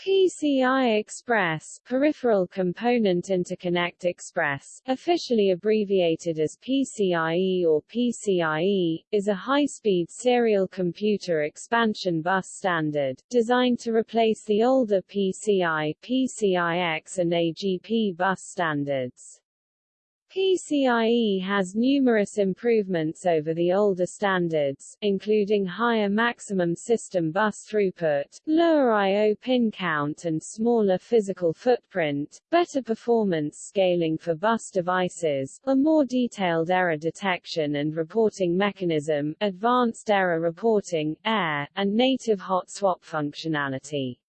PCI Express Peripheral Component Interconnect Express, officially abbreviated as PCIe or PCIe, is a high-speed serial computer expansion bus standard, designed to replace the older PCI, PCIX and AGP bus standards. PCIe has numerous improvements over the older standards, including higher maximum system bus throughput, lower I.O. pin count and smaller physical footprint, better performance scaling for bus devices, a more detailed error detection and reporting mechanism, advanced error reporting, AER, and native hot swap functionality.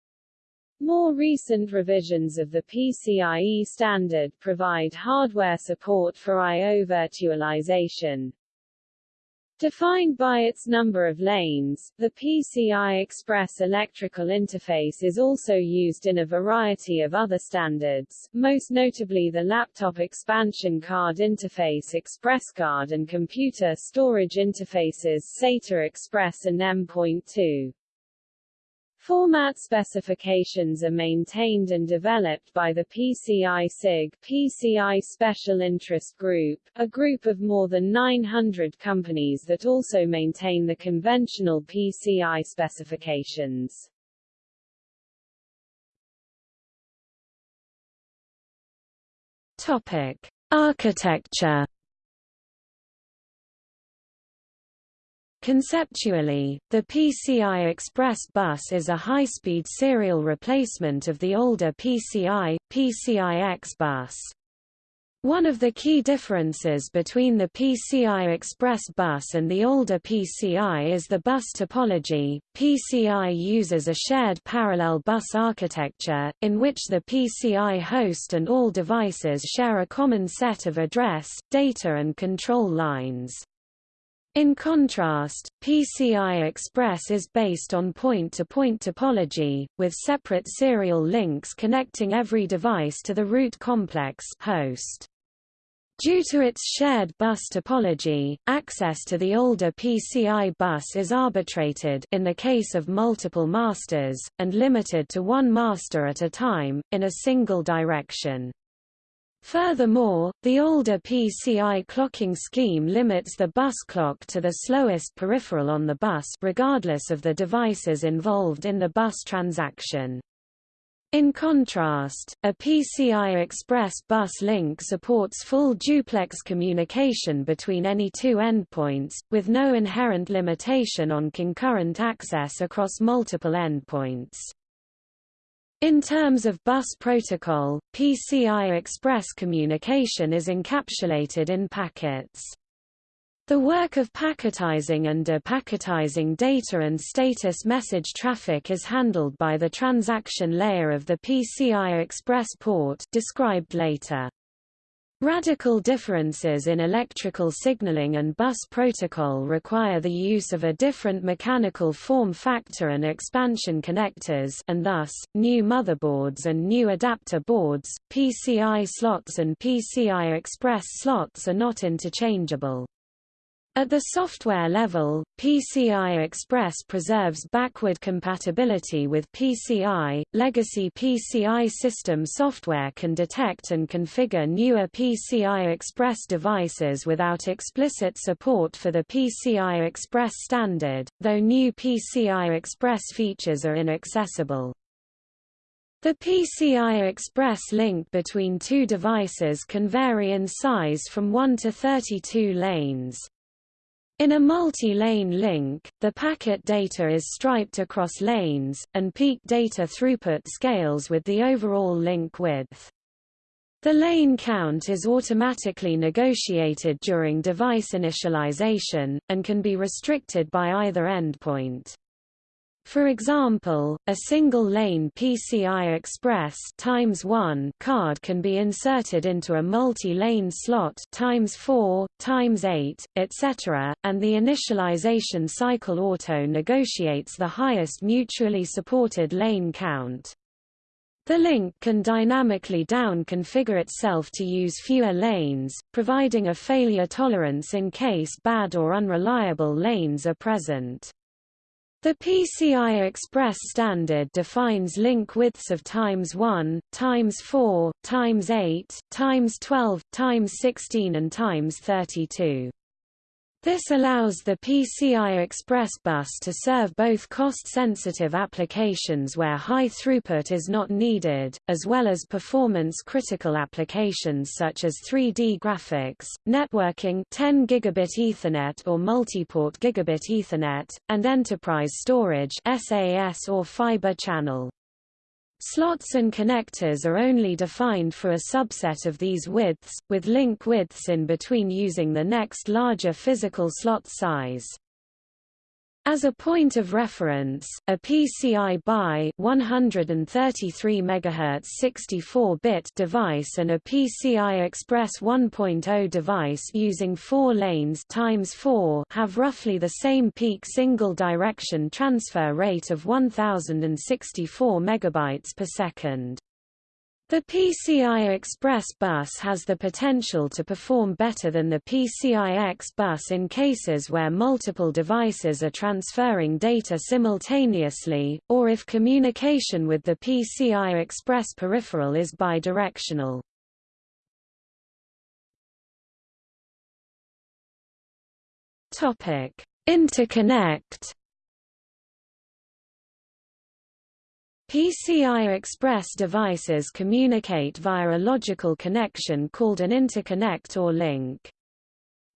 More recent revisions of the PCIe standard provide hardware support for I.O. virtualization. Defined by its number of lanes, the PCI Express electrical interface is also used in a variety of other standards, most notably the Laptop Expansion Card Interface ExpressCard and Computer Storage Interfaces SATA Express and M.2. Format specifications are maintained and developed by the PCI SIG PCI Special Interest Group, a group of more than 900 companies that also maintain the conventional PCI specifications. Topic: Architecture Conceptually, the PCI Express bus is a high-speed serial replacement of the older PCI, PCIX bus. One of the key differences between the PCI Express bus and the older PCI is the bus topology. PCI uses a shared parallel bus architecture, in which the PCI host and all devices share a common set of address, data and control lines. In contrast, PCI Express is based on point-to-point -point topology, with separate serial links connecting every device to the root complex host. Due to its shared bus topology, access to the older PCI bus is arbitrated in the case of multiple masters, and limited to one master at a time, in a single direction. Furthermore, the older PCI clocking scheme limits the bus clock to the slowest peripheral on the bus regardless of the devices involved in the bus transaction. In contrast, a PCI Express bus link supports full duplex communication between any two endpoints, with no inherent limitation on concurrent access across multiple endpoints. In terms of bus protocol, PCI Express communication is encapsulated in packets. The work of packetizing and depacketizing data and status message traffic is handled by the transaction layer of the PCI Express port described later. Radical differences in electrical signaling and bus protocol require the use of a different mechanical form factor and expansion connectors and thus, new motherboards and new adapter boards, PCI slots and PCI Express slots are not interchangeable. At the software level, PCI Express preserves backward compatibility with PCI. Legacy PCI system software can detect and configure newer PCI Express devices without explicit support for the PCI Express standard, though new PCI Express features are inaccessible. The PCI Express link between two devices can vary in size from 1 to 32 lanes. In a multi-lane link, the packet data is striped across lanes, and peak data throughput scales with the overall link width. The lane count is automatically negotiated during device initialization, and can be restricted by either endpoint. For example, a single-lane PCI Express times 1 card can be inserted into a multi-lane slot times 4, times 8, etc., and the initialization cycle auto negotiates the highest mutually supported lane count. The link can dynamically down-configure itself to use fewer lanes, providing a failure tolerance in case bad or unreliable lanes are present. The PCI Express standard defines link widths of times 1, times 4, times 8, times 12, times 16 and times 32. This allows the PCI Express bus to serve both cost-sensitive applications where high throughput is not needed, as well as performance-critical applications such as 3D graphics, networking 10 gigabit Ethernet or multiport gigabit Ethernet, and enterprise storage SAS or fiber channel. Slots and connectors are only defined for a subset of these widths, with link widths in between using the next larger physical slot size. As a point of reference, a PCI BY 133 MHz 64-bit device and a PCI Express 1.0 device using 4 lanes times 4 have roughly the same peak single direction transfer rate of 1064 megabytes per second. The PCI Express bus has the potential to perform better than the PCI-X bus in cases where multiple devices are transferring data simultaneously, or if communication with the PCI Express peripheral is bidirectional. Interconnect PCI Express devices communicate via a logical connection called an interconnect or link.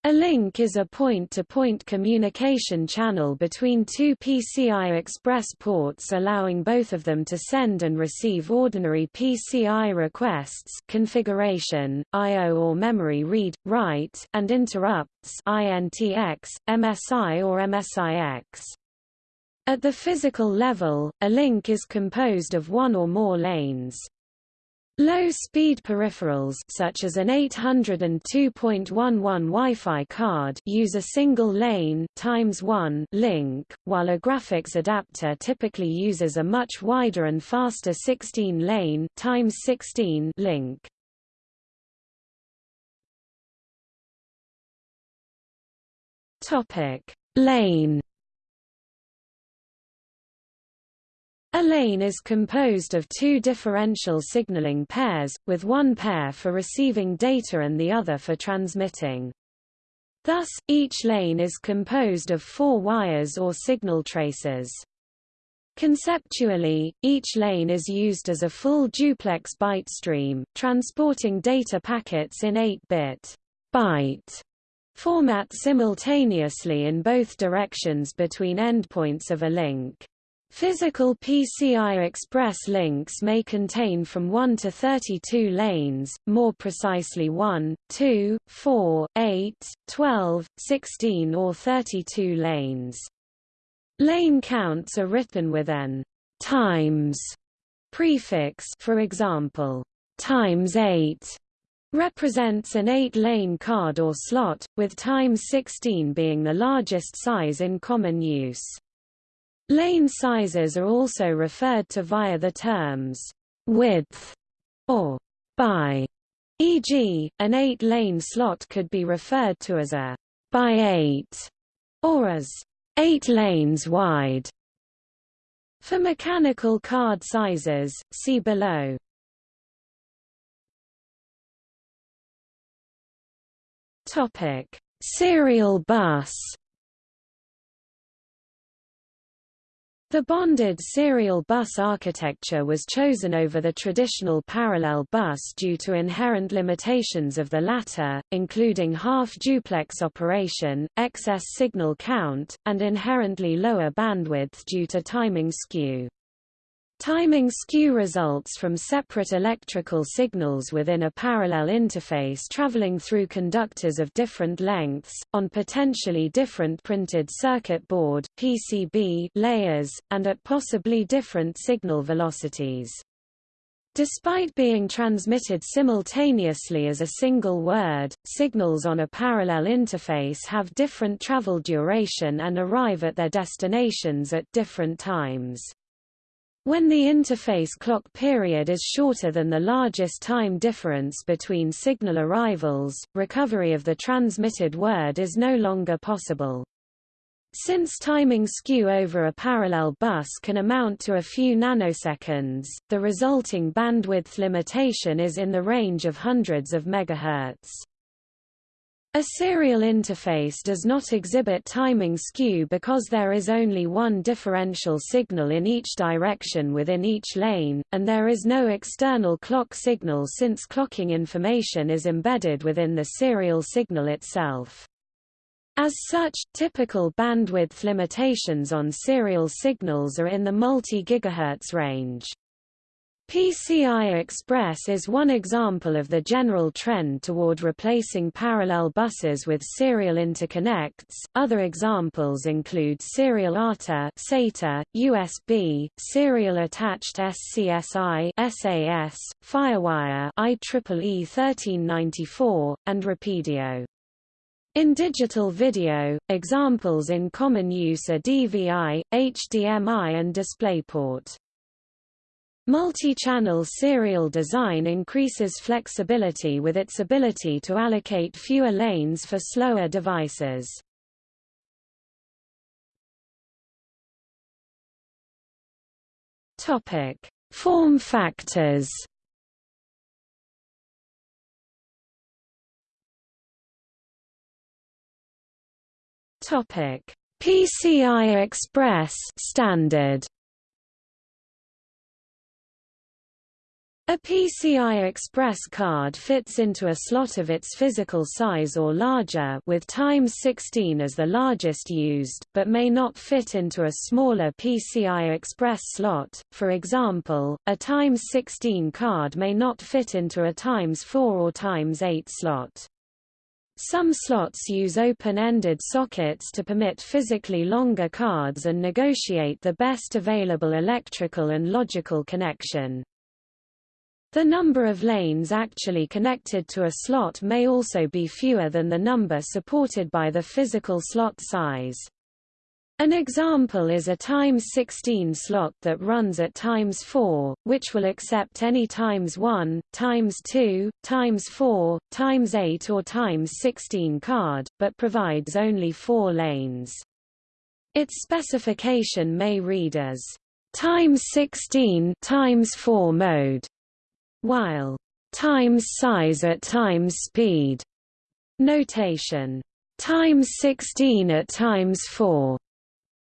A link is a point-to-point -point communication channel between two PCI Express ports allowing both of them to send and receive ordinary PCI requests configuration, I.O. or memory read, write, and interrupts INTX, MSI or MSIX. At the physical level, a link is composed of one or more lanes. Low-speed peripherals such as an 802.11 Wi-Fi card use a single lane times 1 link, while a graphics adapter typically uses a much wider and faster 16 lane times 16 link. Topic: Lane A lane is composed of two differential signaling pairs, with one pair for receiving data and the other for transmitting. Thus, each lane is composed of four wires or signal traces. Conceptually, each lane is used as a full duplex byte stream, transporting data packets in 8-bit byte format simultaneously in both directions between endpoints of a link. Physical PCI Express links may contain from 1 to 32 lanes, more precisely 1, 2, 4, 8, 12, 16 or 32 lanes. Lane counts are written with an times prefix for example, times 8 represents an 8-lane card or slot, with times 16 being the largest size in common use. Lane sizes are also referred to via the terms width or by. E.g., an 8-lane slot could be referred to as a by 8 or as 8 lanes wide. For mechanical card sizes, see below. Topic: Serial bus The bonded serial bus architecture was chosen over the traditional parallel bus due to inherent limitations of the latter, including half-duplex operation, excess signal count, and inherently lower bandwidth due to timing skew. Timing skew results from separate electrical signals within a parallel interface traveling through conductors of different lengths, on potentially different printed circuit board PCB layers, and at possibly different signal velocities. Despite being transmitted simultaneously as a single word, signals on a parallel interface have different travel duration and arrive at their destinations at different times. When the interface clock period is shorter than the largest time difference between signal arrivals, recovery of the transmitted word is no longer possible. Since timing skew over a parallel bus can amount to a few nanoseconds, the resulting bandwidth limitation is in the range of hundreds of megahertz. A serial interface does not exhibit timing skew because there is only one differential signal in each direction within each lane, and there is no external clock signal since clocking information is embedded within the serial signal itself. As such, typical bandwidth limitations on serial signals are in the multi-gigahertz range. PCI Express is one example of the general trend toward replacing parallel buses with serial interconnects. Other examples include serial ATA, SATA, USB, serial attached SCSI, SAS, FireWire, IEEE 1394, and RapidIO. In digital video, examples in common use are DVI, HDMI and DisplayPort. Multi-channel serial design increases flexibility with its ability to allocate fewer lanes for slower devices. Topic: Form factors. Topic: PCI Express standard. A PCI Express card fits into a slot of its physical size or larger with times 16 as the largest used, but may not fit into a smaller PCI Express slot. For example, a times 16 card may not fit into a times 4 or times 8 slot. Some slots use open-ended sockets to permit physically longer cards and negotiate the best available electrical and logical connection. The number of lanes actually connected to a slot may also be fewer than the number supported by the physical slot size. An example is a times 16 slot that runs at times 4, which will accept any times 1, times 2, times 4, times 8 or times 16 card, but provides only 4 lanes. Its specification may read as times 16 times 4 mode, while times size at times speed notation times 16 at times 4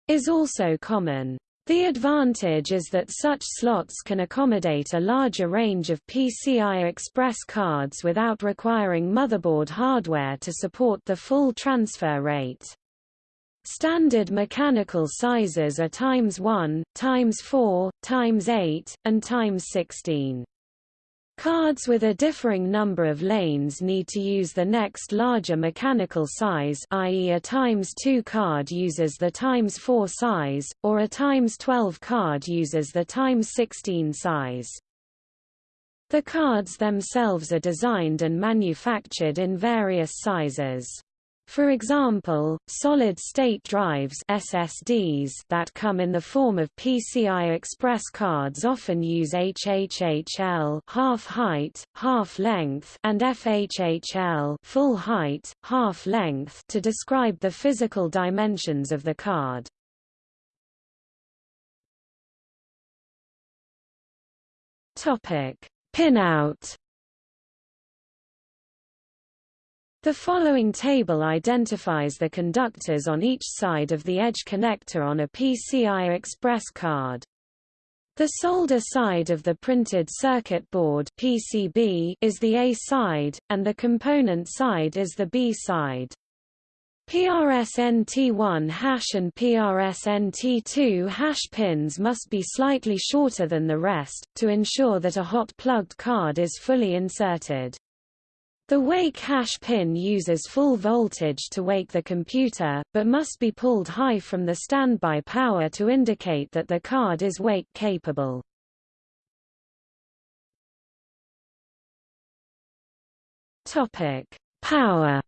is also common. The advantage is that such slots can accommodate a larger range of PCI Express cards without requiring motherboard hardware to support the full transfer rate. Standard mechanical sizes are times 1, times 4, times 8, and times 16. Cards with a differing number of lanes need to use the next larger mechanical size i.e. a times 2 card uses the times 4 size, or a times 12 card uses the times 16 size. The cards themselves are designed and manufactured in various sizes. For example, solid-state drives SSDs that come in the form of PCI Express cards often use HHHL half height, half length and FHHL full height, half length to describe the physical dimensions of the card. Topic: Pinout The following table identifies the conductors on each side of the edge connector on a PCI Express card. The solder side of the printed circuit board PCB is the A side, and the component side is the B side. PRSNT1 hash and PRSNT2 hash pins must be slightly shorter than the rest, to ensure that a hot plugged card is fully inserted. The wake hash pin uses full voltage to wake the computer, but must be pulled high from the standby power to indicate that the card is wake capable. Topic: Power.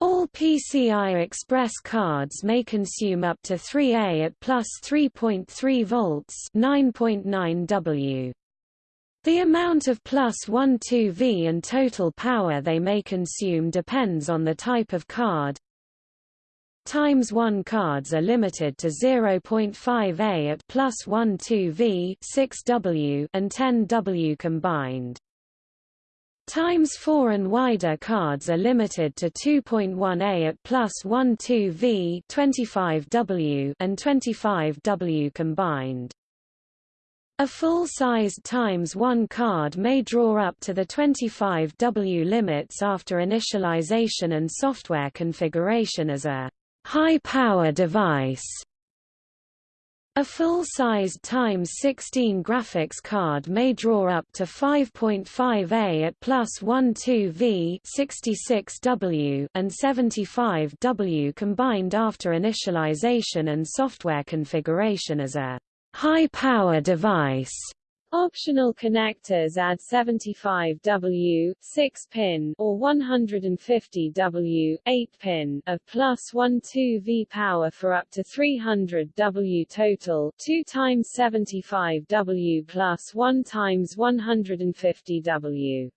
All PCI Express cards may consume up to 3A at plus 3.3 volts 9.9 W. The amount of plus 12V and total power they may consume depends on the type of card, times 1 cards are limited to 0.5A at plus 12V 6W and 10W combined. Times 4 and wider cards are limited to 2.1A at plus 12V 25W and 25W combined. A full-sized times 1 card may draw up to the 25W limits after initialization and software configuration as a high-power device. A full-sized times 16 graphics card may draw up to 5.5A at plus 12V 66W and 75W combined after initialization and software configuration as a high-power device. Optional connectors add 75W 6-pin or 150W 8-pin of plus 12V power for up to 300W total 2 times 75W plus 1 times 150W.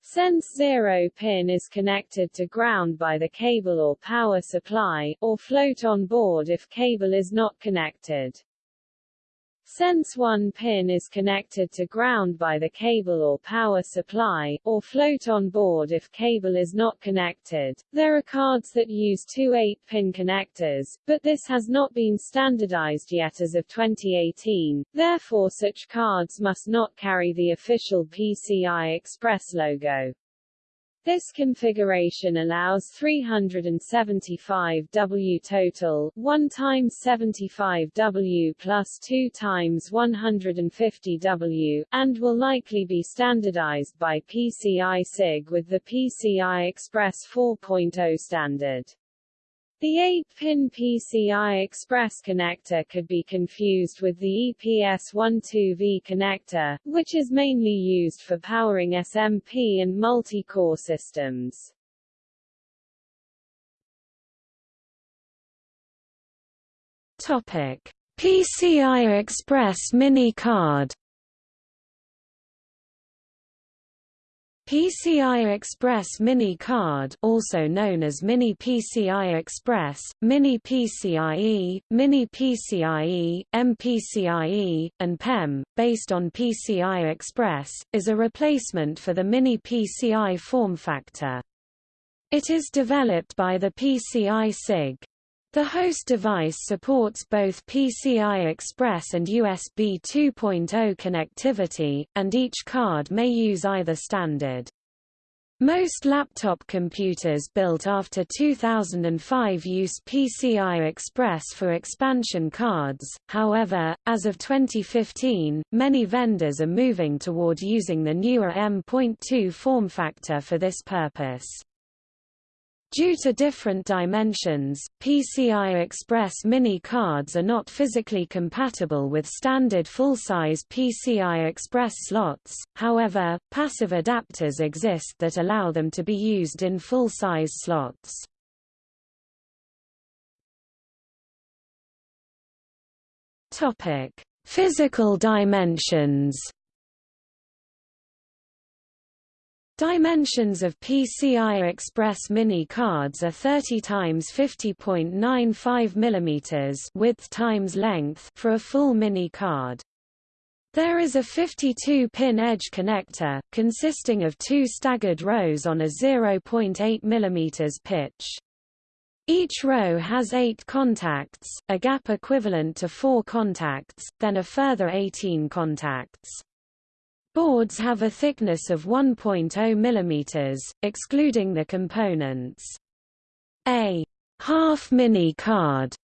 Sense zero pin is connected to ground by the cable or power supply, or float on board if cable is not connected. Sense 1 pin is connected to ground by the cable or power supply, or float on board if cable is not connected. There are cards that use two 8-pin connectors, but this has not been standardized yet as of 2018, therefore such cards must not carry the official PCI Express logo. This configuration allows 375W total, 1 times 75W plus 2 times 150W, and will likely be standardized by PCI SIG with the PCI Express 4.0 standard. The 8-pin PCI Express connector could be confused with the EPS12V connector, which is mainly used for powering SMP and multi-core systems. Topic: PCI Express mini card PCI Express Mini Card also known as Mini PCI Express, Mini PCIe, Mini PCIe, MPCIe, and PEM, based on PCI Express, is a replacement for the Mini PCI form factor. It is developed by the PCI SIG. The host device supports both PCI Express and USB 2.0 connectivity, and each card may use either standard. Most laptop computers built after 2005 use PCI Express for expansion cards, however, as of 2015, many vendors are moving toward using the newer M.2 form factor for this purpose. Due to different dimensions, PCI Express mini cards are not physically compatible with standard full-size PCI Express slots, however, passive adapters exist that allow them to be used in full-size slots. Physical dimensions Dimensions of PCI Express mini cards are 30 times 50.95 mm width times length for a full mini card. There is a 52-pin edge connector, consisting of two staggered rows on a 0.8 mm pitch. Each row has eight contacts, a gap equivalent to four contacts, then a further 18 contacts. Boards have a thickness of 1.0 mm, excluding the components. A half mini card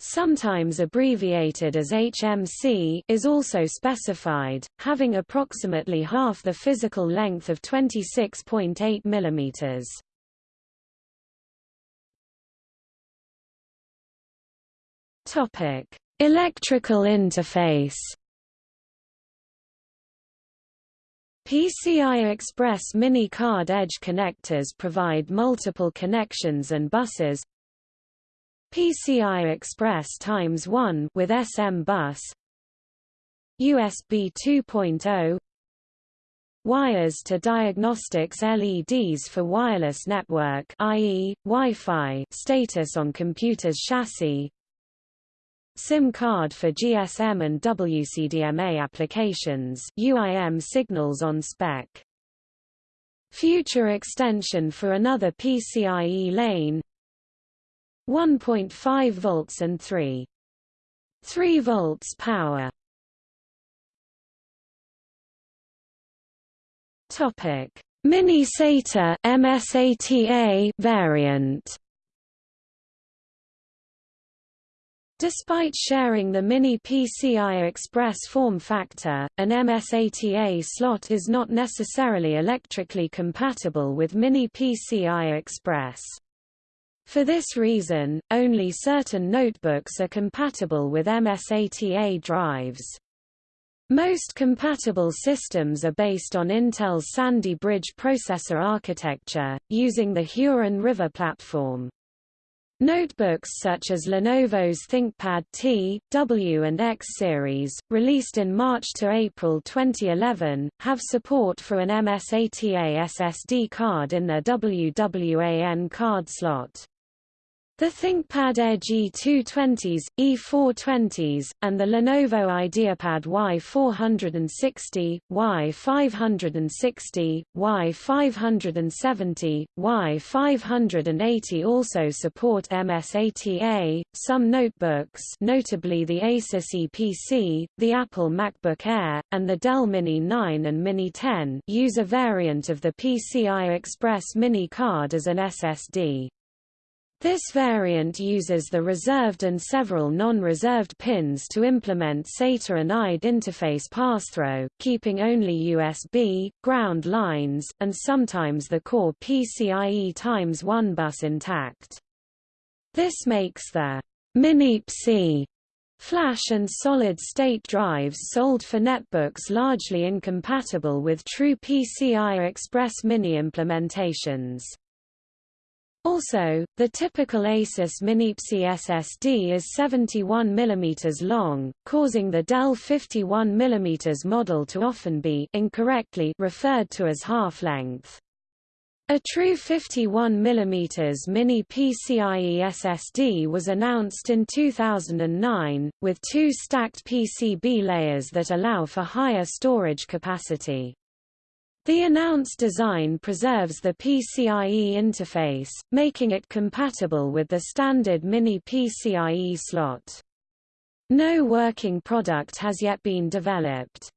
sometimes abbreviated as HMC, is also specified, having approximately half the physical length of 26.8 mm. Topic: Electrical interface. PCI Express mini card edge connectors provide multiple connections and buses. PCI Express times 1 with SMBus. USB 2.0 wires to diagnostics LEDs for wireless network i.e., Wi-Fi status on computer's chassis SIM card for GSM and WCDMA applications UIM signals on spec. Future extension for another PCIe lane. 1.5 volts and 3 3 volts power. Topic. Mini SATA MSATA variant Despite sharing the Mini PCI Express form factor, an MSATA slot is not necessarily electrically compatible with Mini PCI Express. For this reason, only certain notebooks are compatible with MSATA drives. Most compatible systems are based on Intel's Sandy Bridge processor architecture, using the Huron River platform. Notebooks such as Lenovo's ThinkPad T, W and X series, released in March to April 2011, have support for an MSATA SSD card in their WWAN card slot. The ThinkPad Edge E220s, E420s, and the Lenovo IdeaPad Y460, Y560, Y570, Y580 also support MSATA. Some notebooks, notably the Asus Eee PC, the Apple MacBook Air, and the Dell Mini 9 and Mini 10, use a variant of the PCI Express Mini card as an SSD. This variant uses the reserved and several non-reserved pins to implement SATA and IDE interface passthrough, keeping only USB, ground lines, and sometimes the core PCIe times 1 bus intact. This makes the Mini-PC flash and solid-state drives sold for netbooks largely incompatible with true PCI Express Mini implementations. Also, the typical Asus MiniPC SSD is 71 mm long, causing the Dell 51 mm model to often be incorrectly referred to as half-length. A true 51 mm mini PCIe SSD was announced in 2009, with two stacked PCB layers that allow for higher storage capacity. The announced design preserves the PCIe interface, making it compatible with the standard Mini PCIe slot. No working product has yet been developed.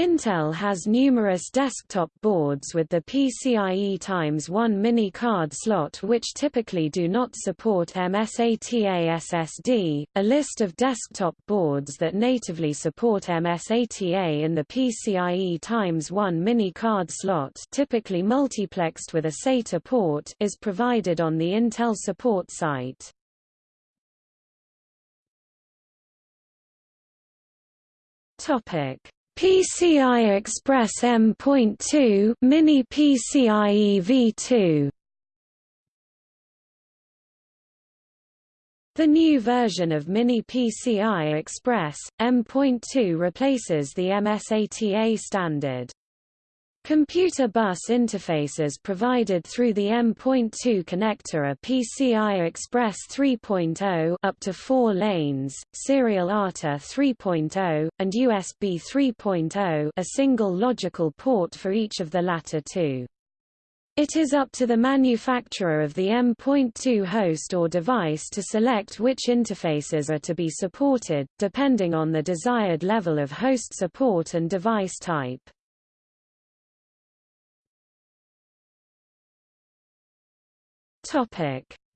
Intel has numerous desktop boards with the PCIe x 1 mini card slot which typically do not support MSATA SSD. A list of desktop boards that natively support MSATA in the PCIe x 1 mini card slot, typically multiplexed with a SATA port, is provided on the Intel support site. Topic PCI Express M.2 Mini PCIe V2 The new version of Mini PCI Express, M.2 replaces the MSATA standard. Computer bus interfaces provided through the M.2 connector are PCI Express 3.0 up to 4 lanes, Serial ATA 3.0, and USB 3.0 a single logical port for each of the latter two. It is up to the manufacturer of the M.2 host or device to select which interfaces are to be supported, depending on the desired level of host support and device type.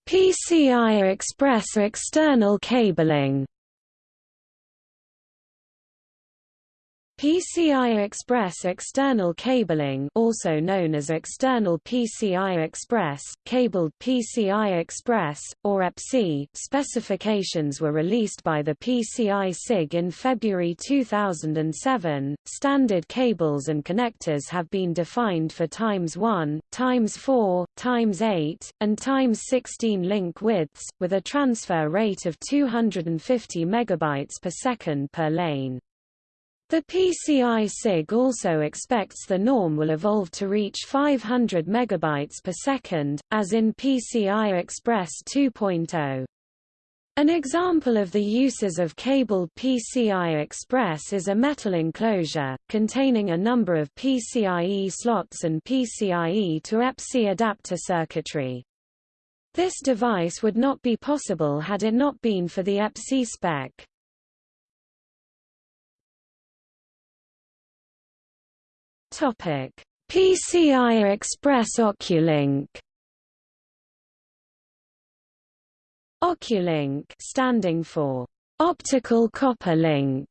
PCI Express external cabling. PCI Express external cabling also known as external PCI Express, cabled PCI Express, or EPC specifications were released by the PCI SIG in February 2007. Standard cables and connectors have been defined for times 1, times 4, times 8, and times 16 link widths, with a transfer rate of 250 megabytes per second per lane. The PCI SIG also expects the norm will evolve to reach 500 megabytes per second, as in PCI Express 2.0. An example of the uses of cabled PCI Express is a metal enclosure, containing a number of PCIe slots and PCIe to EPC adapter circuitry. This device would not be possible had it not been for the EPC spec. PCI Express Oculink. Oculink standing for optical copper link,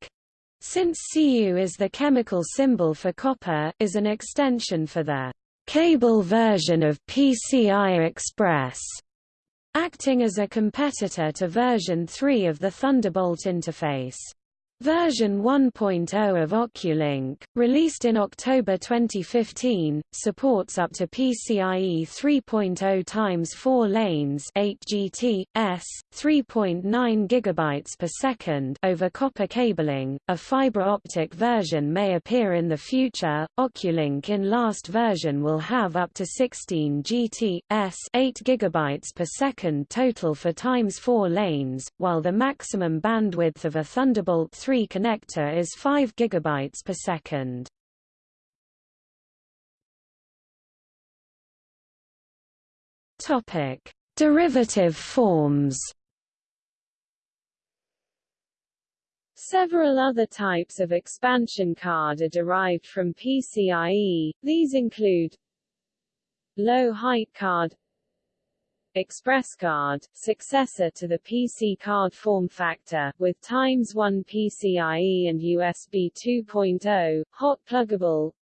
since Cu is the chemical symbol for copper, is an extension for the cable version of PCI Express, acting as a competitor to version 3 of the Thunderbolt interface. Version 1.0 of Oculink, released in October 2015, supports up to PCIe 3.0 x 4 lanes 8 GT, s, 3.9 GB per second over copper cabling. A fiber optic version may appear in the future. Oculink in last version will have up to 16 GT, s, 8 GB per second total for times 4 lanes, while the maximum bandwidth of a Thunderbolt 3 3 connector is 5 gigabytes per second. Topic: Derivative forms. Several other types of expansion card are derived from PCIe, these include low-height card Express card, successor to the PC card form factor, with times 1 PCIe and USB 2.0, hot pluggable,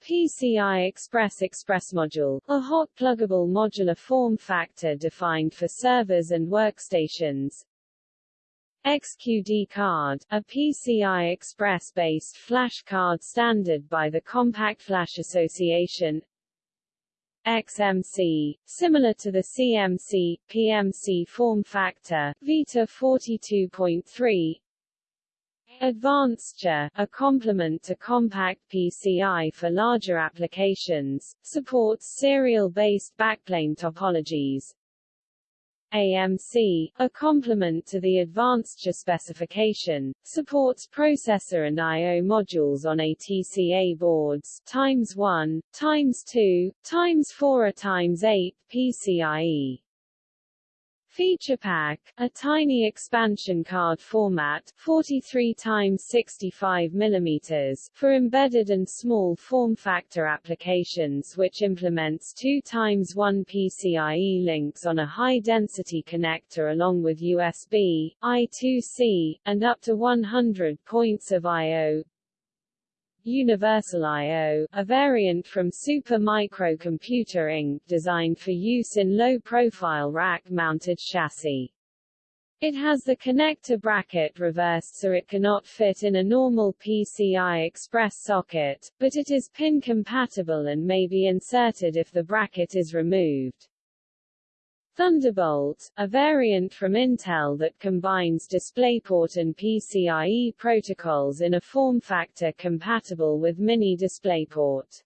PCI Express Express Module, a hot pluggable modular form factor defined for servers and workstations. XQD card, a PCI Express-based flash card standard by the Compact Flash Association. XMC, similar to the CMC, PMC form factor, Vita 42.3, AdvancedSHA, a complement to compact PCI for larger applications, supports serial-based backplane topologies. AMC, a complement to the AdvancedSHA specification, supports processor and I.O. modules on ATCA boards times 1, times 2, times 4 times 8 PCIe. FeaturePak, a tiny expansion card format 43 x 65 mm for embedded and small form factor applications which implements 2 x 1 PCIe links on a high-density connector along with USB, I2C, and up to 100 points of I.O. Universal I.O., a variant from Super Microcomputer Inc. designed for use in low-profile rack-mounted chassis. It has the connector bracket reversed so it cannot fit in a normal PCI Express socket, but it is pin compatible and may be inserted if the bracket is removed. Thunderbolt, a variant from Intel that combines DisplayPort and PCIe protocols in a form factor compatible with Mini DisplayPort.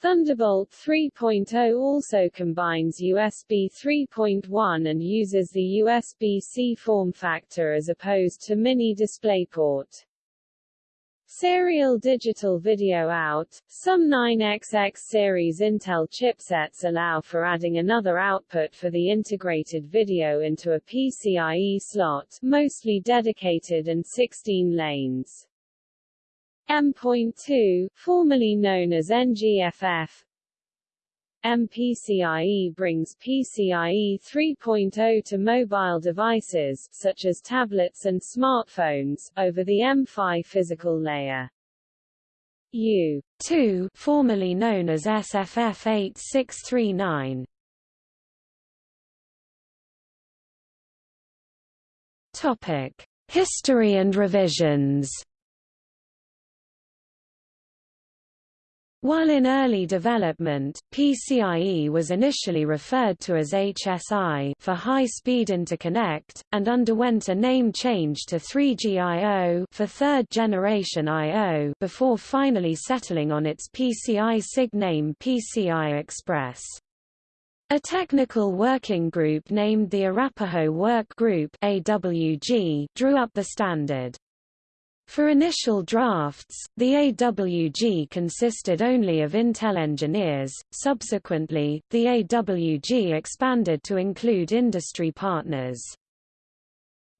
Thunderbolt 3.0 also combines USB 3.1 and uses the USB-C form factor as opposed to Mini DisplayPort. Serial digital video out, some 9XX series Intel chipsets allow for adding another output for the integrated video into a PCIe slot, mostly dedicated and 16 lanes. M.2, formerly known as NGFF, MPCIe brings PCIe 3.0 to mobile devices, such as tablets and smartphones, over the M-PHY physical layer. U2, formerly known as SFF 8639. Topic: History and revisions. While in early development, PCIe was initially referred to as HSI for high-speed interconnect, and underwent a name change to 3GIO for third-generation I.O. before finally settling on its PCI SIG name PCI Express. A technical working group named the Arapaho Work Group AWG drew up the standard. For initial drafts, the AWG consisted only of Intel engineers, subsequently, the AWG expanded to include industry partners.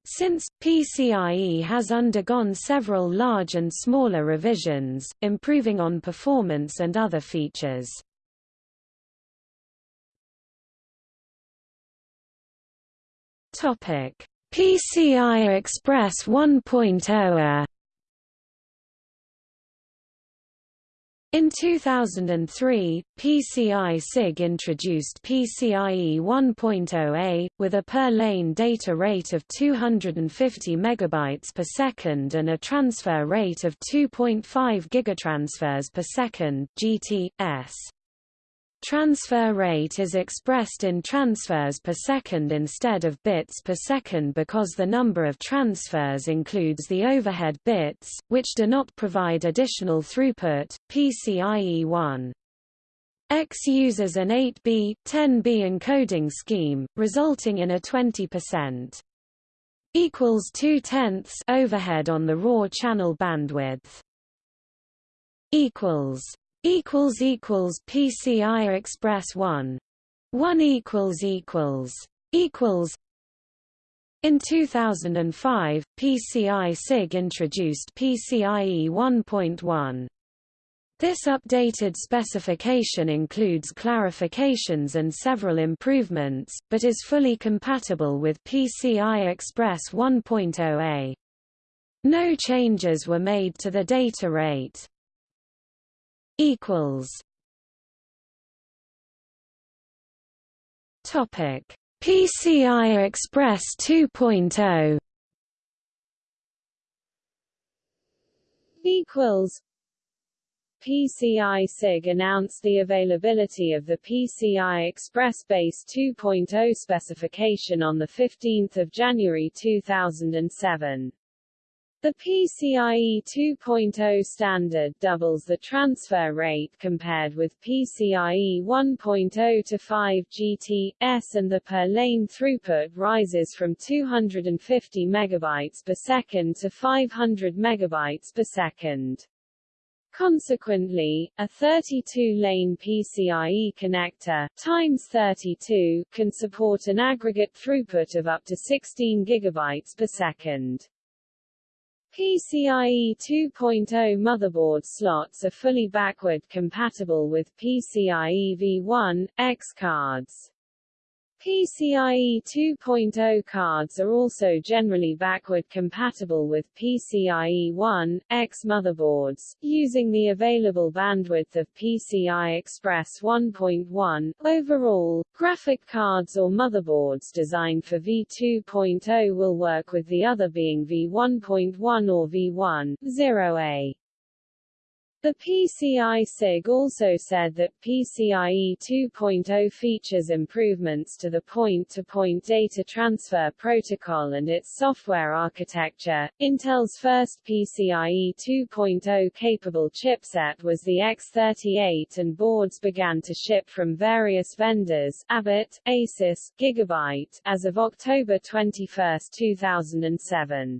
Since, PCIe has undergone several large and smaller revisions, improving on performance and other features. PCI Express 1.0 In 2003, PCI SIG introduced PCIe 1.0a, with a per-lane data rate of 250 MB per second and a transfer rate of 2.5 gigatransfers per second GT/s. Transfer rate is expressed in transfers per second instead of bits per second because the number of transfers includes the overhead bits, which do not provide additional throughput. PCIe 1 X uses an 8B, 10B encoding scheme, resulting in a 20% equals 2 tenths overhead on the raw channel bandwidth equals equals equals PCI Express 1 1 equals equals equals in 2005, PCI SIG introduced PCIe 1.1. This updated specification includes clarifications and several improvements, but is fully compatible with PCI Express 1.0a. No changes were made to the data rate equals. Topic. PCI Express 2.0 equals. PCI SIG announced the availability of the PCI Express Base 2.0 specification on 15 January 2007. The PCIe 2.0 standard doubles the transfer rate compared with PCIe 1.0 to 5 GT/s and the per-lane throughput rises from 250 MB per second to 500 MB per second. Consequently, a 32-lane PCIe connector times 32 can support an aggregate throughput of up to 16 GB per second. PCIe 2.0 motherboard slots are fully backward compatible with PCIe V1, X cards. PCIe 2.0 cards are also generally backward compatible with PCIe 1, X motherboards, using the available bandwidth of PCI Express 1.1. Overall, graphic cards or motherboards designed for V2.0 will work with the other being V1.1 or V1, 0A. The PCI SIG also said that PCIe 2.0 features improvements to the point-to-point -point data transfer protocol and its software architecture. Intel's first PCIe 2.0 capable chipset was the X38 and boards began to ship from various vendors Abit, Asus, Gigabyte as of October 21, 2007.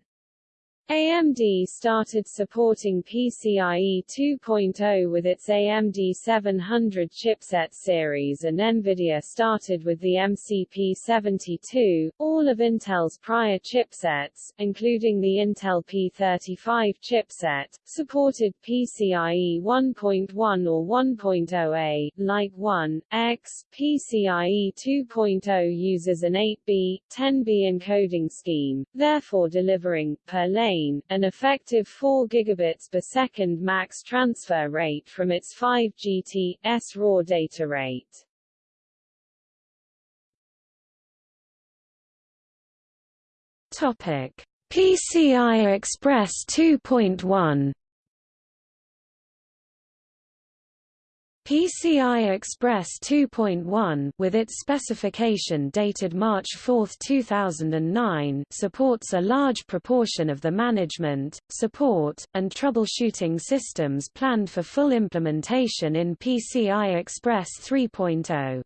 AMD started supporting PCIe 2.0 with its AMD 700 chipset series and NVIDIA started with the MCP72. All of Intel's prior chipsets, including the Intel P35 chipset, supported PCIe 1.1 or 1.0a, like 1, X. PCIe 2.0 uses an 8B, 10B encoding scheme, therefore delivering, per lane, an effective 4 gigabits per second max transfer rate from its 5 GT/s raw data rate. Topic: PCI Express 2.1 PCI Express 2.1 with its specification dated March 4, 2009 supports a large proportion of the management, support, and troubleshooting systems planned for full implementation in PCI Express 3.0.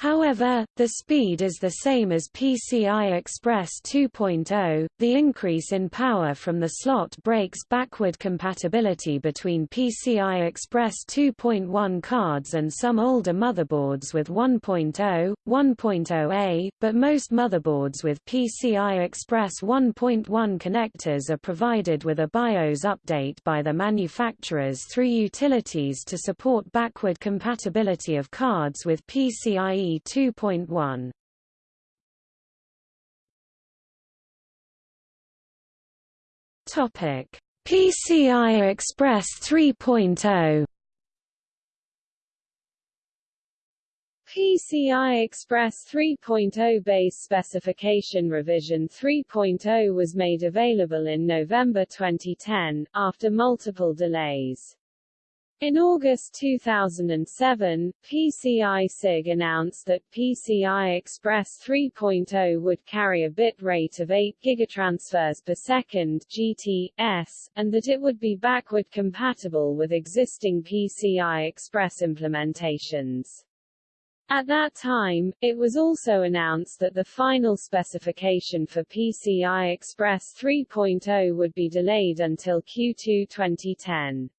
However, the speed is the same as PCI Express 2.0. The increase in power from the slot breaks backward compatibility between PCI Express 2.1 cards and some older motherboards with 1.0, 1.0a, but most motherboards with PCI Express 1.1 connectors are provided with a BIOS update by the manufacturers through utilities to support backward compatibility of cards with PCIe 2.1. Topic: PCI Express 3.0 PCI Express 3.0 base specification revision 3.0 was made available in November 2010, after multiple delays. In August 2007, PCI SIG announced that PCI Express 3.0 would carry a bit rate of 8 gigatransfers per second GT/s, and that it would be backward compatible with existing PCI Express implementations. At that time, it was also announced that the final specification for PCI Express 3.0 would be delayed until Q2 2010.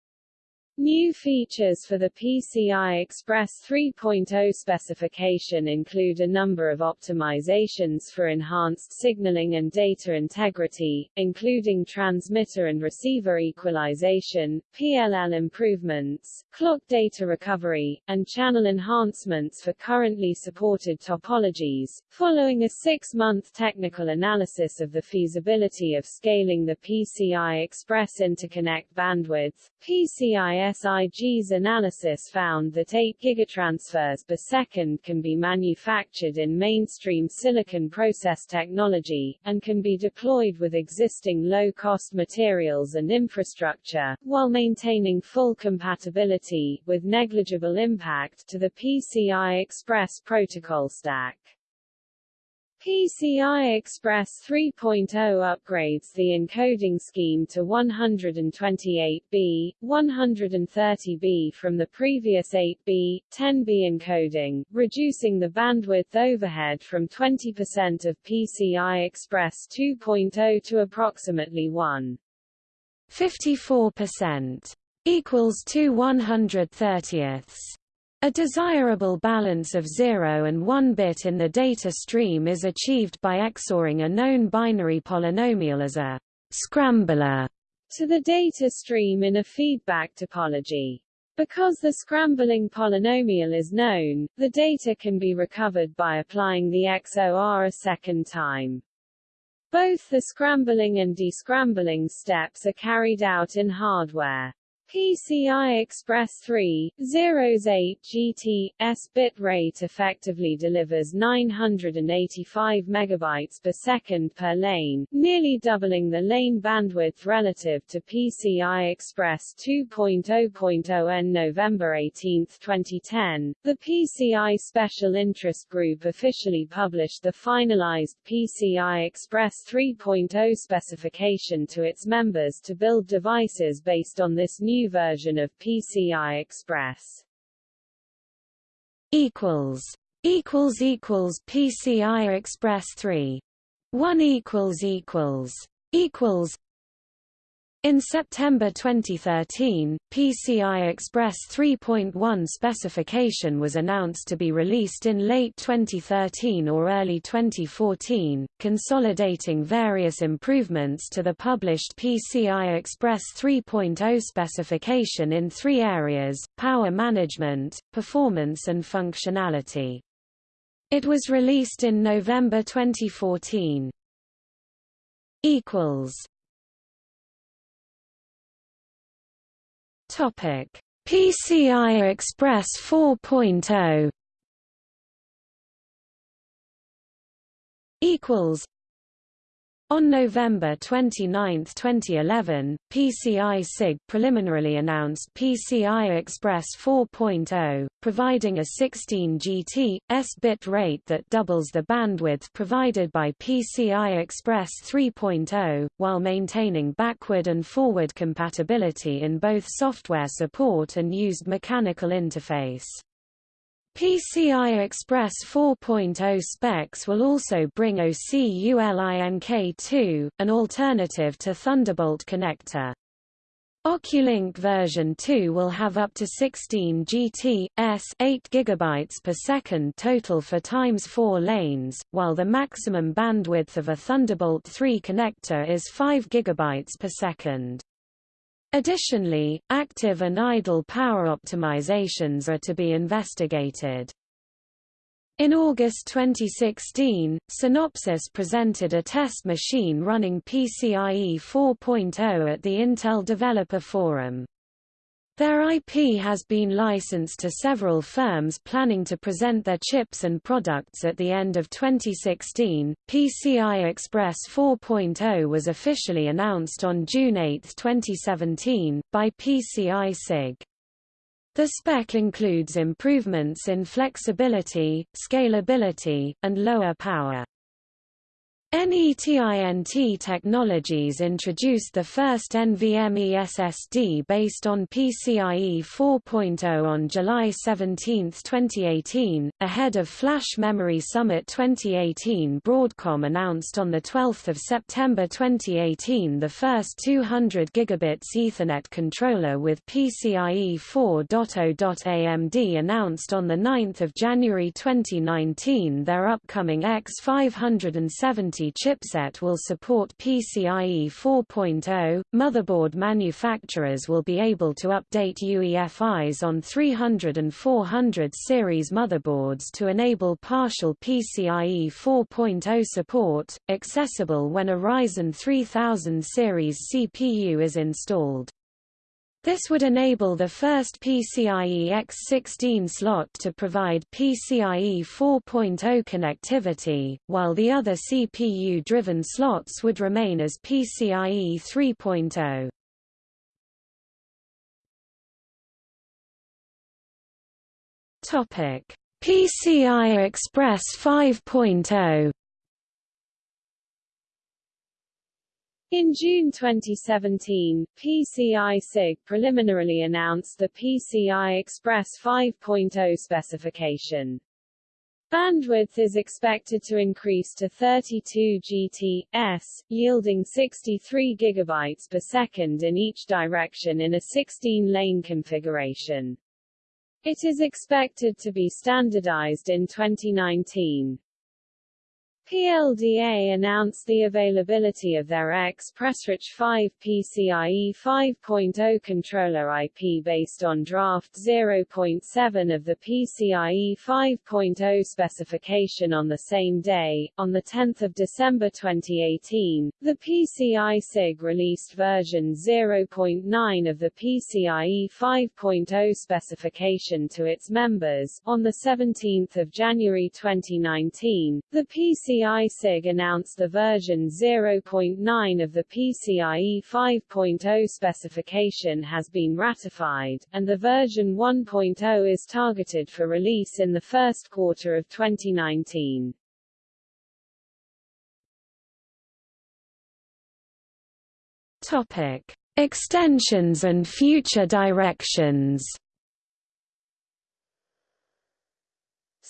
New features for the PCI Express 3.0 specification include a number of optimizations for enhanced signaling and data integrity, including transmitter and receiver equalization, PLL improvements, clock data recovery, and channel enhancements for currently supported topologies. Following a six-month technical analysis of the feasibility of scaling the PCI Express interconnect bandwidth, PCI SIG's analysis found that 8 gigatransfers per second can be manufactured in mainstream silicon process technology, and can be deployed with existing low-cost materials and infrastructure, while maintaining full compatibility, with negligible impact, to the PCI Express protocol stack. PCI Express 3.0 upgrades the encoding scheme to 128B, 130B from the previous 8B, 10B encoding, reducing the bandwidth overhead from 20% of PCI Express 2.0 to approximately 1. 54% equals 2 130ths. A desirable balance of 0 and 1 bit in the data stream is achieved by XORing a known binary polynomial as a scrambler to the data stream in a feedback topology. Because the scrambling polynomial is known, the data can be recovered by applying the XOR a second time. Both the scrambling and descrambling steps are carried out in hardware. PCI Express 3, 08 GT, bit rate effectively delivers 985 megabytes per second per lane, nearly doubling the lane bandwidth relative to PCI Express 2.0.0 n November 18, 2010. The PCI Special Interest Group officially published the finalized PCI Express 3.0 specification to its members to build devices based on this new new version of PCI Express. equals equals equals PCI Express 3 1 equals equals equals in September 2013, PCI Express 3.1 specification was announced to be released in late 2013 or early 2014, consolidating various improvements to the published PCI Express 3.0 specification in three areas, power management, performance and functionality. It was released in November 2014. Topic: PCI Express 4.0 equals On November 29, 2011, PCI SIG preliminarily announced PCI Express 4.0, providing a 16 GT, S bit rate that doubles the bandwidth provided by PCI Express 3.0, while maintaining backward and forward compatibility in both software support and used mechanical interface. PCI Express 4.0 specs will also bring OCULINK2, an alternative to Thunderbolt connector. Oculink version 2 will have up to 16 GT, S 8 GB per second total for times 4 lanes, while the maximum bandwidth of a Thunderbolt 3 connector is 5 GB per second. Additionally, active and idle power optimizations are to be investigated. In August 2016, Synopsys presented a test machine running PCIe 4.0 at the Intel Developer Forum. Their IP has been licensed to several firms planning to present their chips and products at the end of 2016. PCI Express 4.0 was officially announced on June 8, 2017, by PCI SIG. The spec includes improvements in flexibility, scalability, and lower power. NETINT Technologies introduced the first NVMe SSD based on PCIe 4.0 on July 17, 2018. Ahead of Flash Memory Summit 2018, Broadcom announced on 12 September 2018 the first 200 gigabits Ethernet controller with PCIe 4.0. AMD announced on 9 January 2019 their upcoming X570 chipset will support PCIe 4.0. Motherboard manufacturers will be able to update UEFIs on 300 and 400 series motherboards to enable partial PCIe 4.0 support, accessible when a Ryzen 3000 series CPU is installed. This would enable the first PCIe X16 slot to provide PCIe 4.0 connectivity, while the other CPU-driven slots would remain as PCIe 3.0. Topic: PCI Express 5.0 In June 2017, PCI SIG preliminarily announced the PCI Express 5.0 specification. Bandwidth is expected to increase to 32 GT/s, yielding 63 GB per second in each direction in a 16-lane configuration. It is expected to be standardized in 2019. PLDA announced the availability of their XpressRich 5 PCIe 5.0 controller IP based on Draft 0.7 of the PCIe 5.0 specification on the same day. On 10 December 2018, the PCI SIG released version 0.9 of the PCIe 5.0 specification to its members. On 17 January 2019, the PCI PCI SIG announced the version 0.9 of the PCIe 5.0 specification has been ratified, and the version 1.0 is targeted for release in the first quarter of 2019. Topic: Extensions and future directions.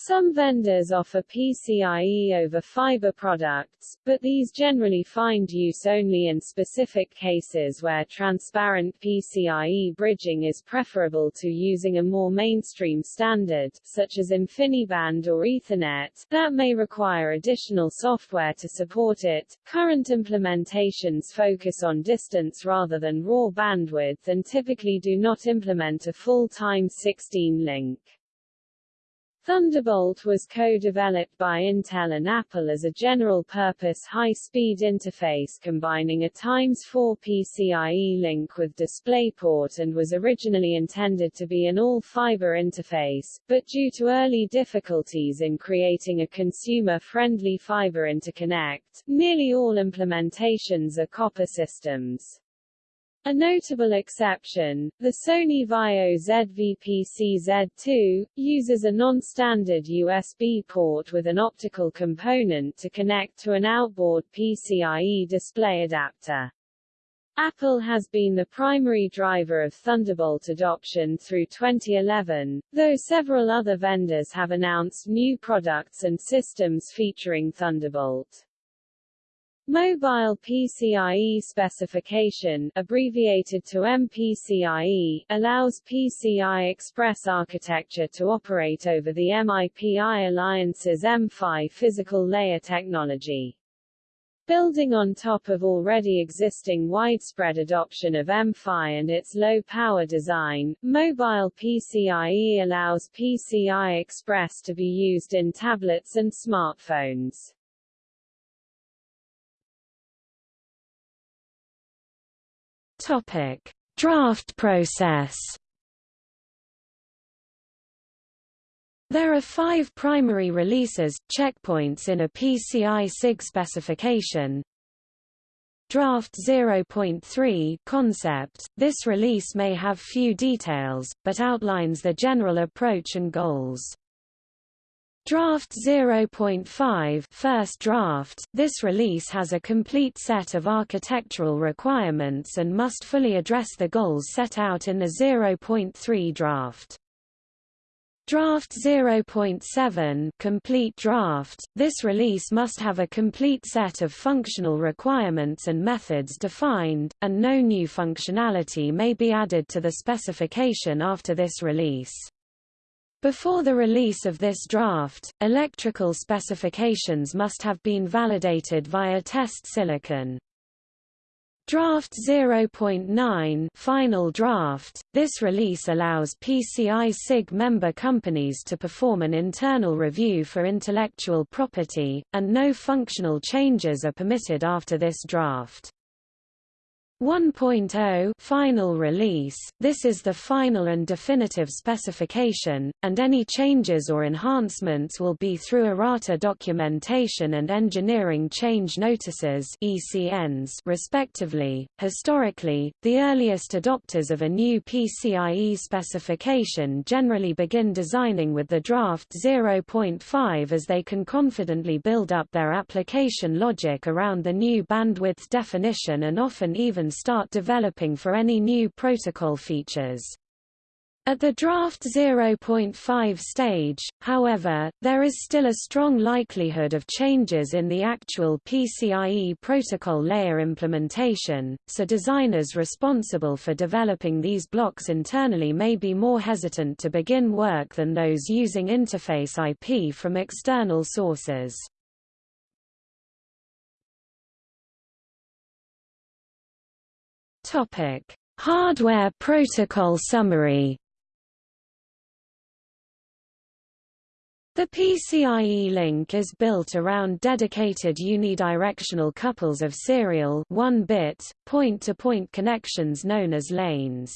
Some vendors offer PCIe over fiber products, but these generally find use only in specific cases where transparent PCIe bridging is preferable to using a more mainstream standard, such as InfiniBand or Ethernet, that may require additional software to support it. Current implementations focus on distance rather than raw bandwidth and typically do not implement a full-time 16 link. Thunderbolt was co-developed by Intel and Apple as a general-purpose high-speed interface combining a x4 PCIe link with DisplayPort and was originally intended to be an all-fiber interface, but due to early difficulties in creating a consumer-friendly fiber interconnect, nearly all implementations are copper systems. A notable exception, the Sony Vaio ZVPC-Z2, uses a non-standard USB port with an optical component to connect to an outboard PCIe display adapter. Apple has been the primary driver of Thunderbolt adoption through 2011, though several other vendors have announced new products and systems featuring Thunderbolt. Mobile PCIe specification abbreviated to MPCIe allows PCI Express architecture to operate over the MIPI Alliance's M-PHY physical layer technology. Building on top of already existing widespread adoption of M-PHY and its low-power design, mobile PCIe allows PCI Express to be used in tablets and smartphones. Topic: Draft process. There are five primary releases, checkpoints in a PCI SIG specification. Draft 0.3 concept, this release may have few details, but outlines the general approach and goals. Draft 0.5 first draft, this release has a complete set of architectural requirements and must fully address the goals set out in the 0.3 draft. Draft 0.7 complete draft, this release must have a complete set of functional requirements and methods defined, and no new functionality may be added to the specification after this release. Before the release of this draft, electrical specifications must have been validated via test silicon. Draft 0.9 Final draft. This release allows PCI SIG member companies to perform an internal review for intellectual property, and no functional changes are permitted after this draft. 1.0 final release, this is the final and definitive specification, and any changes or enhancements will be through errata documentation and engineering change notices ECNs respectively. Historically, the earliest adopters of a new PCIe specification generally begin designing with the draft 0.5 as they can confidently build up their application logic around the new bandwidth definition and often even start developing for any new protocol features. At the draft 0.5 stage, however, there is still a strong likelihood of changes in the actual PCIe protocol layer implementation, so designers responsible for developing these blocks internally may be more hesitant to begin work than those using interface IP from external sources. Topic: Hardware protocol summary. The PCIe link is built around dedicated unidirectional couples of serial 1-bit, point-to-point connections known as lanes.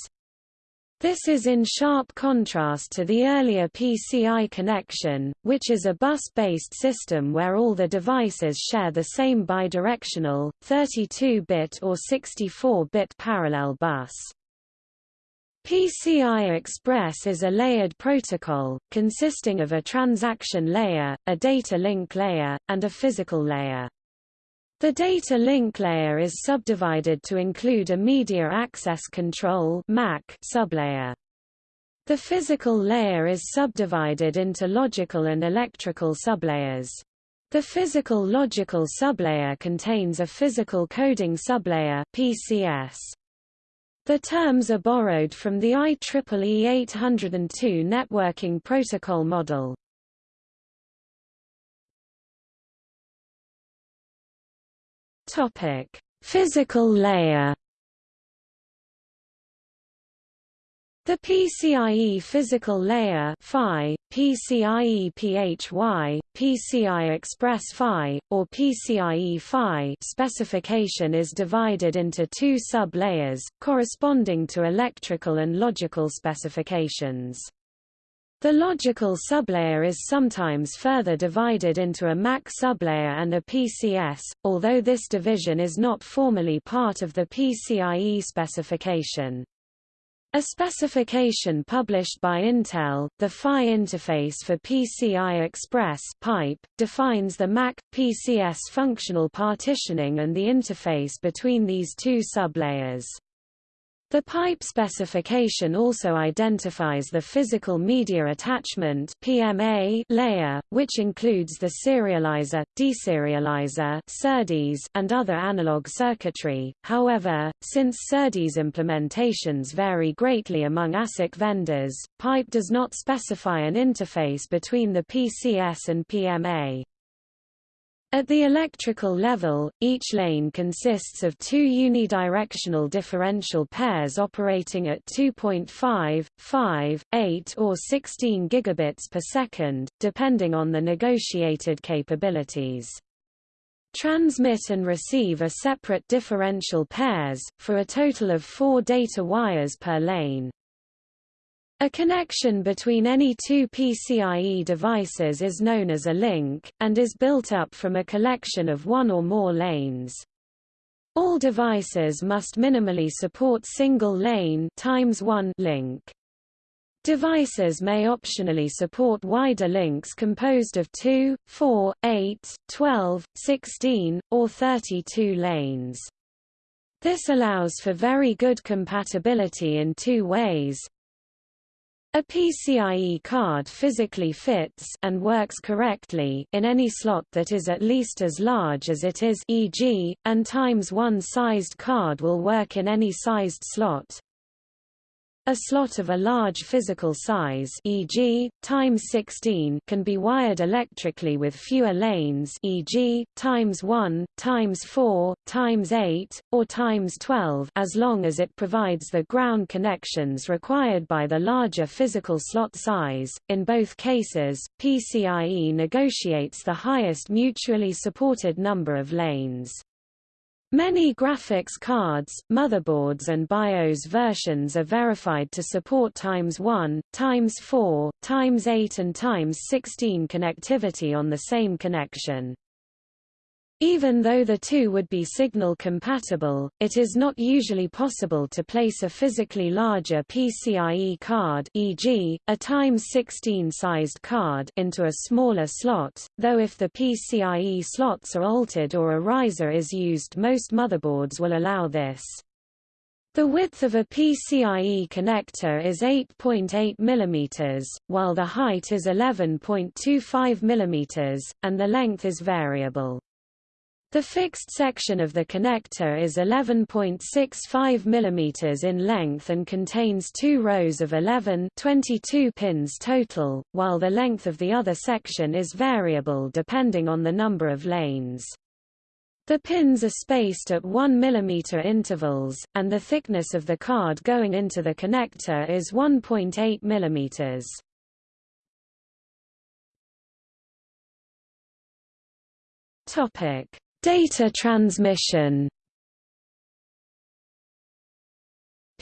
This is in sharp contrast to the earlier PCI connection, which is a bus-based system where all the devices share the same bidirectional, 32-bit or 64-bit parallel bus. PCI Express is a layered protocol, consisting of a transaction layer, a data link layer, and a physical layer. The data link layer is subdivided to include a Media Access Control MAC sublayer. The physical layer is subdivided into logical and electrical sublayers. The physical logical sublayer contains a physical coding sublayer PCS. The terms are borrowed from the IEEE 802 networking protocol model. Topic: Physical layer. The PCIe physical layer PHY, PCIe PHY, PCI Express PHY, or PCIe PHY specification is divided into two sub-layers, corresponding to electrical and logical specifications. The logical sublayer is sometimes further divided into a MAC sublayer and a PCS, although this division is not formally part of the PCIe specification. A specification published by Intel, the PHY interface for PCI Express pipe, defines the MAC PCS functional partitioning and the interface between these two sublayers. The pipe specification also identifies the physical media attachment PMA layer, which includes the serializer, deserializer SerDes, and other analog circuitry. However, since SerDes implementations vary greatly among ASIC vendors, pipe does not specify an interface between the PCS and PMA. At the electrical level, each lane consists of two unidirectional differential pairs operating at 2.5, 5, 8 or 16 gigabits per second, depending on the negotiated capabilities. Transmit and receive are separate differential pairs, for a total of four data wires per lane. A connection between any two PCIe devices is known as a link, and is built up from a collection of one or more lanes. All devices must minimally support single-lane times one link. Devices may optionally support wider links composed of 2, 4, 8, 12, 16, or 32 lanes. This allows for very good compatibility in two ways, a PCIe card physically fits and works correctly in any slot that is at least as large as it is e.g., and times one sized card will work in any sized slot. A slot of a large physical size e.g., times 16 can be wired electrically with fewer lanes e.g., times 1, times 4, times 8, or times 12 as long as it provides the ground connections required by the larger physical slot size. In both cases, PCIe negotiates the highest mutually supported number of lanes. Many graphics cards, motherboards and BIOS versions are verified to support times 1, times 4, times 8 and times 16 connectivity on the same connection. Even though the two would be signal compatible, it is not usually possible to place a physically larger PCIe card e.g., a times 16 sized card into a smaller slot, though if the PCIe slots are altered or a riser is used most motherboards will allow this. The width of a PCIe connector is 8.8 .8 mm, while the height is 11.25 mm, and the length is variable. The fixed section of the connector is 11.65 mm in length and contains two rows of 11 22 pins total, while the length of the other section is variable depending on the number of lanes. The pins are spaced at 1 mm intervals, and the thickness of the card going into the connector is 1.8 mm. Topic Data transmission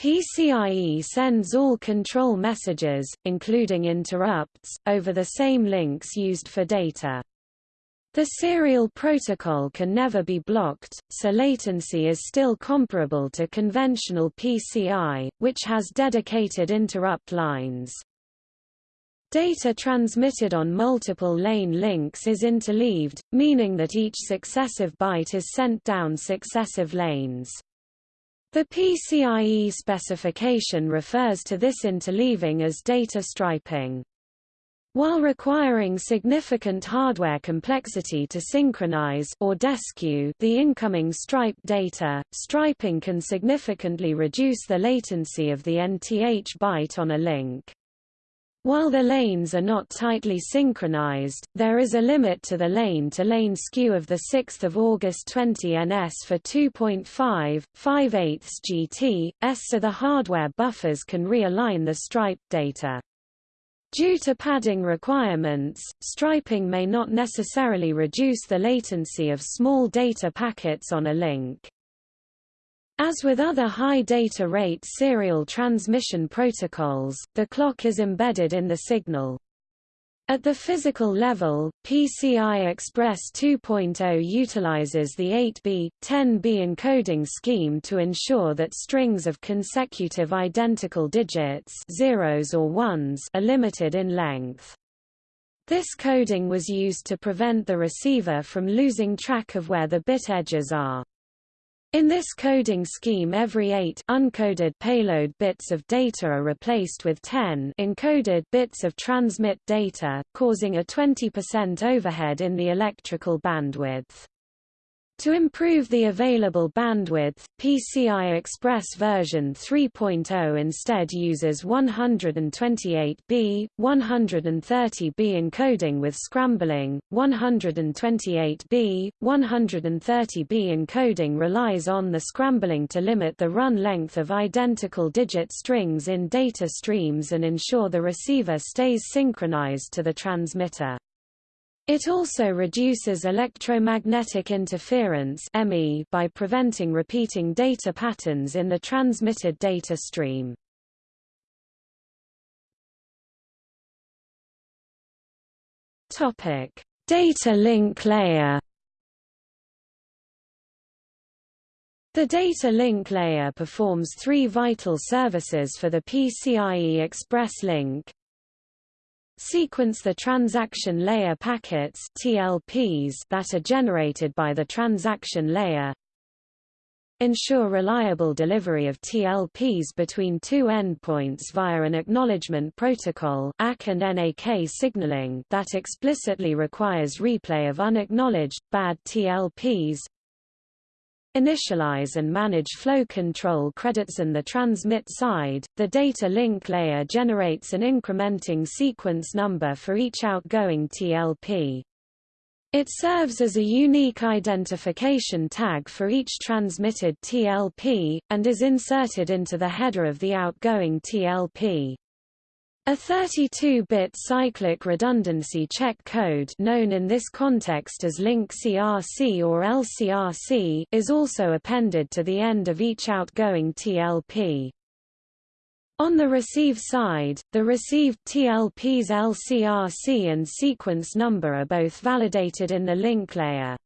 PCIe sends all control messages, including interrupts, over the same links used for data. The serial protocol can never be blocked, so latency is still comparable to conventional PCI, which has dedicated interrupt lines. Data transmitted on multiple lane links is interleaved, meaning that each successive byte is sent down successive lanes. The PCIe specification refers to this interleaving as data striping. While requiring significant hardware complexity to synchronize or deskew the incoming stripe data, striping can significantly reduce the latency of the nth byte on a link. While the lanes are not tightly synchronized, there is a limit to the lane-to-lane -lane skew of 6 August 20 ns for 2.5, 5 8 GT, s so the hardware buffers can realign the stripe data. Due to padding requirements, striping may not necessarily reduce the latency of small data packets on a link. As with other high data rate serial transmission protocols, the clock is embedded in the signal. At the physical level, PCI Express 2.0 utilizes the 8B, 10B encoding scheme to ensure that strings of consecutive identical digits zeros or ones are limited in length. This coding was used to prevent the receiver from losing track of where the bit edges are. In this coding scheme every 8 uncoded payload bits of data are replaced with 10 encoded bits of transmit data, causing a 20% overhead in the electrical bandwidth. To improve the available bandwidth, PCI Express version 3.0 instead uses 128B, 130B encoding with scrambling. 128B, 130B encoding relies on the scrambling to limit the run length of identical digit strings in data streams and ensure the receiver stays synchronized to the transmitter. It also reduces electromagnetic interference by preventing repeating data patterns in the transmitted data stream. Topic: Data link layer. The data link layer performs three vital services for the PCIe Express link, Sequence the transaction layer packets TLPs that are generated by the transaction layer. Ensure reliable delivery of TLPs between two endpoints via an acknowledgement protocol ACK and NAK signaling that explicitly requires replay of unacknowledged, bad TLPs Initialize and manage flow control credits on the transmit side. The data link layer generates an incrementing sequence number for each outgoing TLP. It serves as a unique identification tag for each transmitted TLP, and is inserted into the header of the outgoing TLP. A 32-bit cyclic redundancy check code known in this context as link CRC or LCRC is also appended to the end of each outgoing TLP. On the receive side, the received TLP's LCRC and sequence number are both validated in the link layer.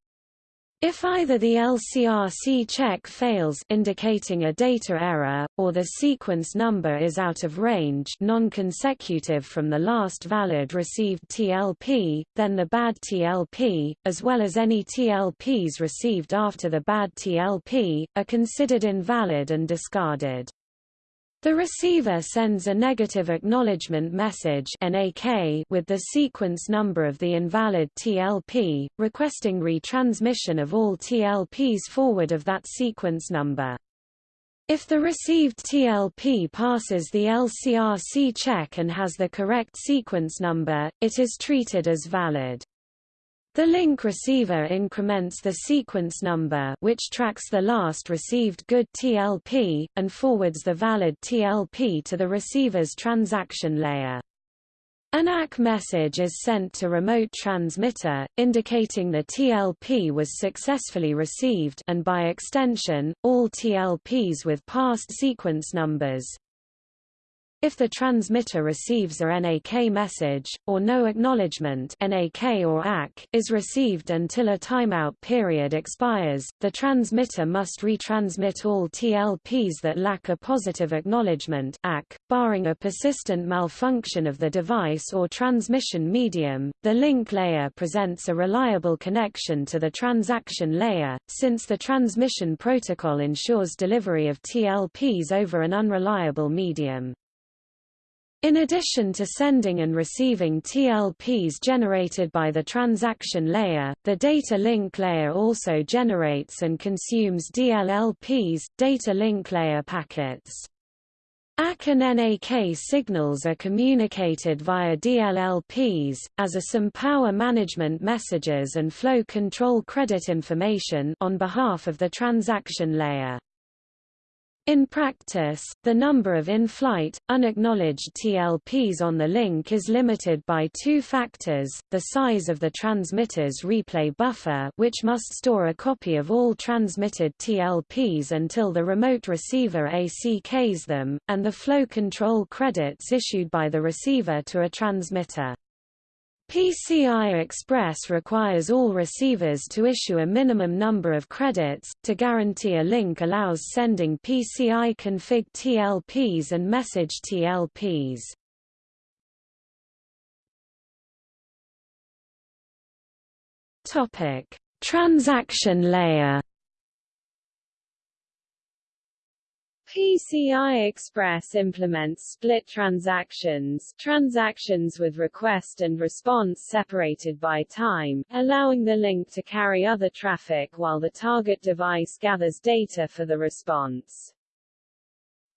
If either the LCRC check fails indicating a data error, or the sequence number is out of range non-consecutive from the last valid received TLP, then the bad TLP, as well as any TLPs received after the bad TLP, are considered invalid and discarded. The receiver sends a negative acknowledgement message with the sequence number of the invalid TLP, requesting retransmission of all TLPs forward of that sequence number. If the received TLP passes the LCRC check and has the correct sequence number, it is treated as valid. The link receiver increments the sequence number which tracks the last received good TLP, and forwards the valid TLP to the receiver's transaction layer. An ACK message is sent to remote transmitter, indicating the TLP was successfully received and by extension, all TLPs with past sequence numbers, if the transmitter receives a NAK message, or no acknowledgement NAK or ACK is received until a timeout period expires, the transmitter must retransmit all TLPs that lack a positive acknowledgement ACK, barring a persistent malfunction of the device or transmission medium. The link layer presents a reliable connection to the transaction layer, since the transmission protocol ensures delivery of TLPs over an unreliable medium. In addition to sending and receiving TLPs generated by the transaction layer, the data link layer also generates and consumes DLLPs, data link layer packets. ACK and NAK signals are communicated via DLLPs, as are some power management messages and flow control credit information on behalf of the transaction layer. In practice, the number of in-flight, unacknowledged TLPs on the link is limited by two factors, the size of the transmitter's replay buffer which must store a copy of all transmitted TLPs until the remote receiver ACKs them, and the flow control credits issued by the receiver to a transmitter. PCI Express requires all receivers to issue a minimum number of credits, to guarantee a link allows sending PCI config TLPs and message TLPs. Transaction layer PCI Express implements split transactions, transactions with request and response separated by time, allowing the link to carry other traffic while the target device gathers data for the response.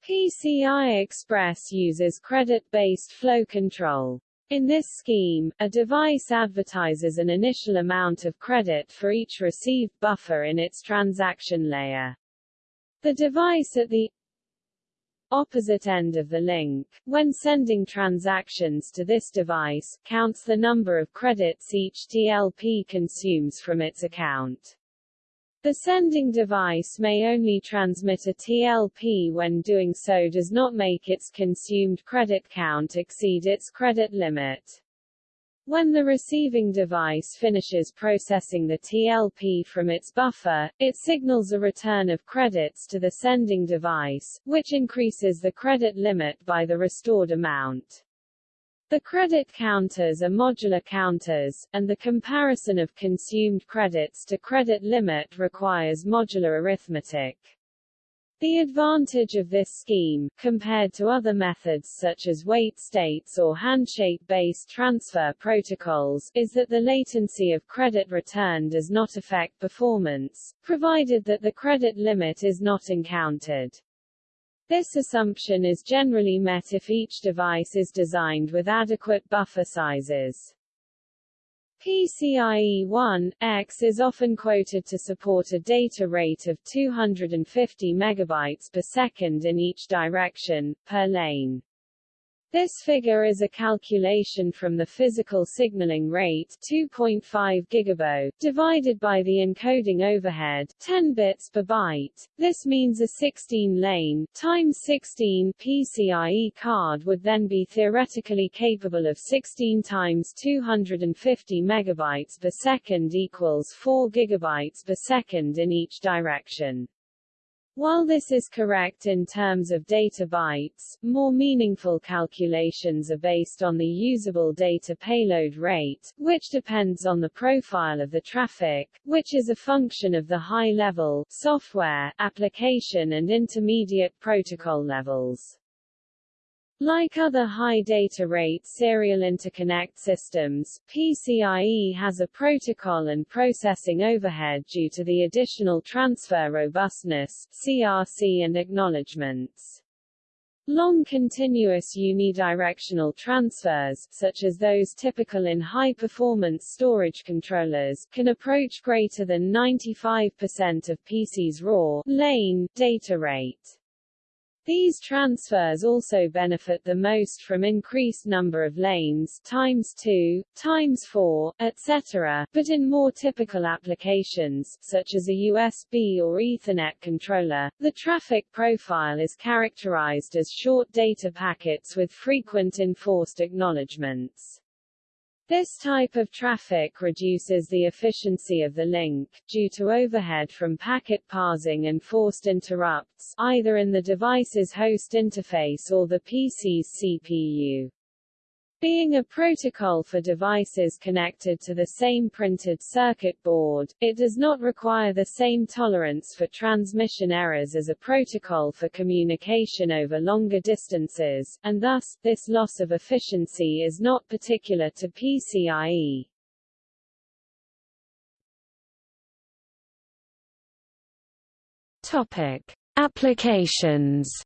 PCI Express uses credit-based flow control. In this scheme, a device advertises an initial amount of credit for each received buffer in its transaction layer. The device at the opposite end of the link, when sending transactions to this device, counts the number of credits each TLP consumes from its account. The sending device may only transmit a TLP when doing so does not make its consumed credit count exceed its credit limit. When the receiving device finishes processing the TLP from its buffer, it signals a return of credits to the sending device, which increases the credit limit by the restored amount. The credit counters are modular counters, and the comparison of consumed credits to credit limit requires modular arithmetic. The advantage of this scheme, compared to other methods such as wait states or handshake-based transfer protocols, is that the latency of credit return does not affect performance, provided that the credit limit is not encountered. This assumption is generally met if each device is designed with adequate buffer sizes. PCIe 1.x is often quoted to support a data rate of 250 megabytes per second in each direction, per lane. This figure is a calculation from the physical signaling rate 2.5 gigabaud divided by the encoding overhead 10 bits per byte. This means a 16-lane times 16 PCIe card would then be theoretically capable of 16 times 250 megabytes per second equals 4 gigabytes per second in each direction. While this is correct in terms of data bytes, more meaningful calculations are based on the usable data payload rate, which depends on the profile of the traffic, which is a function of the high-level, software, application and intermediate protocol levels. Like other high data rate serial interconnect systems, PCIe has a protocol and processing overhead due to the additional transfer robustness CRC and acknowledgements. Long continuous unidirectional transfers, such as those typical in high-performance storage controllers, can approach greater than 95% of PC's raw lane data rate. These transfers also benefit the most from increased number of lanes times 2, times 4, etc., but in more typical applications, such as a USB or Ethernet controller, the traffic profile is characterized as short data packets with frequent enforced acknowledgements. This type of traffic reduces the efficiency of the link, due to overhead from packet parsing and forced interrupts, either in the device's host interface or the PC's CPU. Being a protocol for devices connected to the same printed circuit board, it does not require the same tolerance for transmission errors as a protocol for communication over longer distances, and thus, this loss of efficiency is not particular to PCIe. Topic. Applications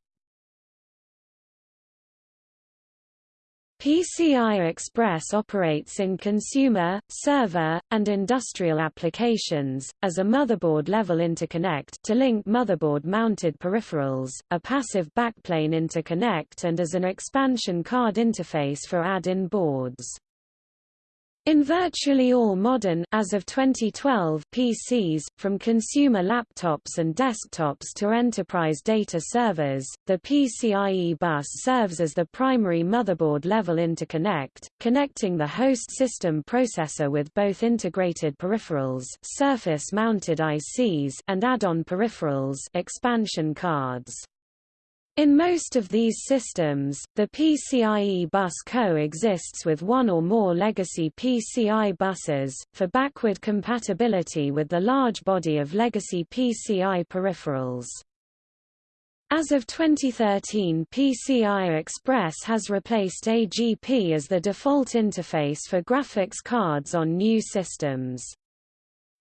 PCI Express operates in consumer, server, and industrial applications, as a motherboard-level interconnect to link motherboard-mounted peripherals, a passive backplane interconnect and as an expansion card interface for add-in boards. In virtually all modern as of 2012 PCs, from consumer laptops and desktops to enterprise data servers, the PCIe bus serves as the primary motherboard-level interconnect, connecting the host system processor with both integrated peripherals surface-mounted ICs and add-on peripherals expansion cards. In most of these systems, the PCIe bus coexists with one or more legacy PCI buses, for backward compatibility with the large body of legacy PCI peripherals. As of 2013 PCI Express has replaced AGP as the default interface for graphics cards on new systems.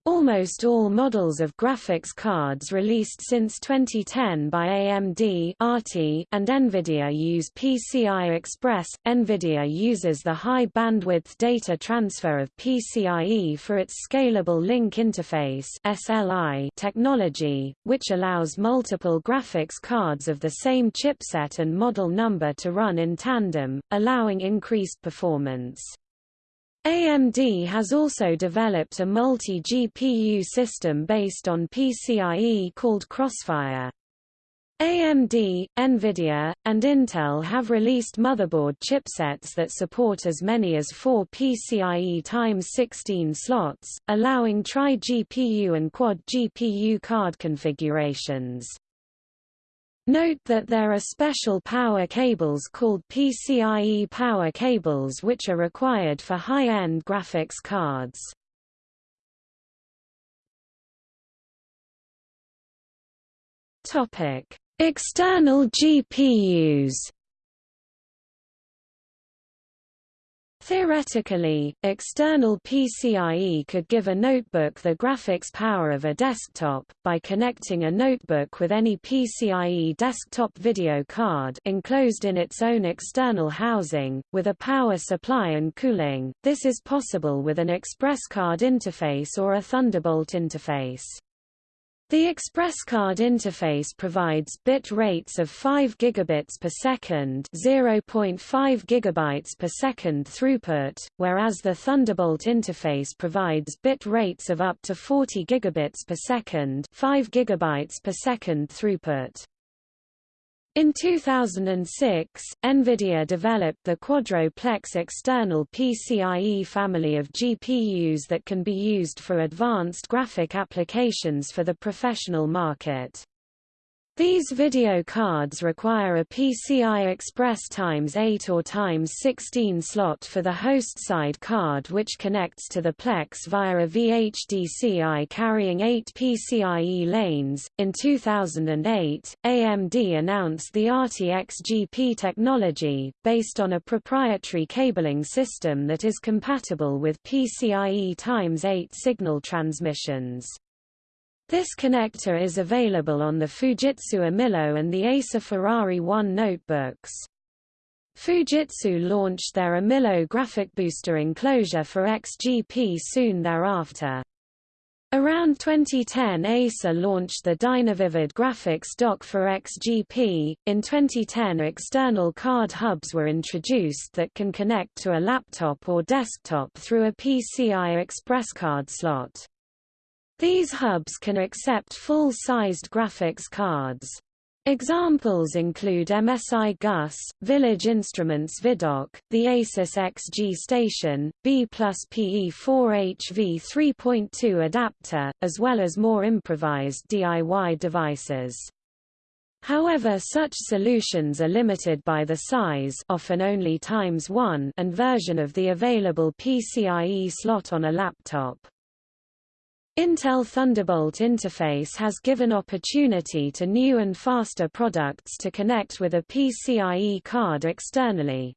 Almost all models of graphics cards released since 2010 by AMD ATI and NVIDIA use PCI Express. NVIDIA uses the high bandwidth data transfer of PCIe for its Scalable Link Interface SLI technology, which allows multiple graphics cards of the same chipset and model number to run in tandem, allowing increased performance. AMD has also developed a multi-GPU system based on PCIe called Crossfire. AMD, NVIDIA, and Intel have released motherboard chipsets that support as many as four PCIe x 16 slots, allowing tri-GPU and quad-GPU card configurations. Note that there are special power cables called PCIe power cables which are required for high-end graphics cards. External GPUs Theoretically, external PCIe could give a notebook the graphics power of a desktop, by connecting a notebook with any PCIe desktop video card enclosed in its own external housing, with a power supply and cooling. This is possible with an express card interface or a Thunderbolt interface. The ExpressCard interface provides bit rates of 5 gigabits per second, 0.5 gigabytes per second throughput, whereas the Thunderbolt interface provides bit rates of up to 40 gigabits per second, 5 gigabytes per second throughput. In 2006, NVIDIA developed the Quadro-Plex external PCIe family of GPUs that can be used for advanced graphic applications for the professional market. These video cards require a PCI Express x 8 or x 16 slot for the host side card which connects to the Plex via a VHDCI carrying 8 PCIe lanes. In 2008, AMD announced the ATI XGP technology, based on a proprietary cabling system that is compatible with PCIe x 8 signal transmissions. This connector is available on the Fujitsu Amilo and the Acer Ferrari 1 notebooks. Fujitsu launched their Amilo graphic booster enclosure for XGP soon thereafter. Around 2010 Acer launched the Dynavivid graphics dock for XGP. In 2010 external card hubs were introduced that can connect to a laptop or desktop through a PCI Express card slot. These hubs can accept full-sized graphics cards. Examples include MSI GUS, Village Instruments ViDock, the Asus XG Station, B plus PE4HV 3.2 adapter, as well as more improvised DIY devices. However such solutions are limited by the size often only times 1 and version of the available PCIe slot on a laptop. Intel Thunderbolt interface has given opportunity to new and faster products to connect with a PCIe card externally.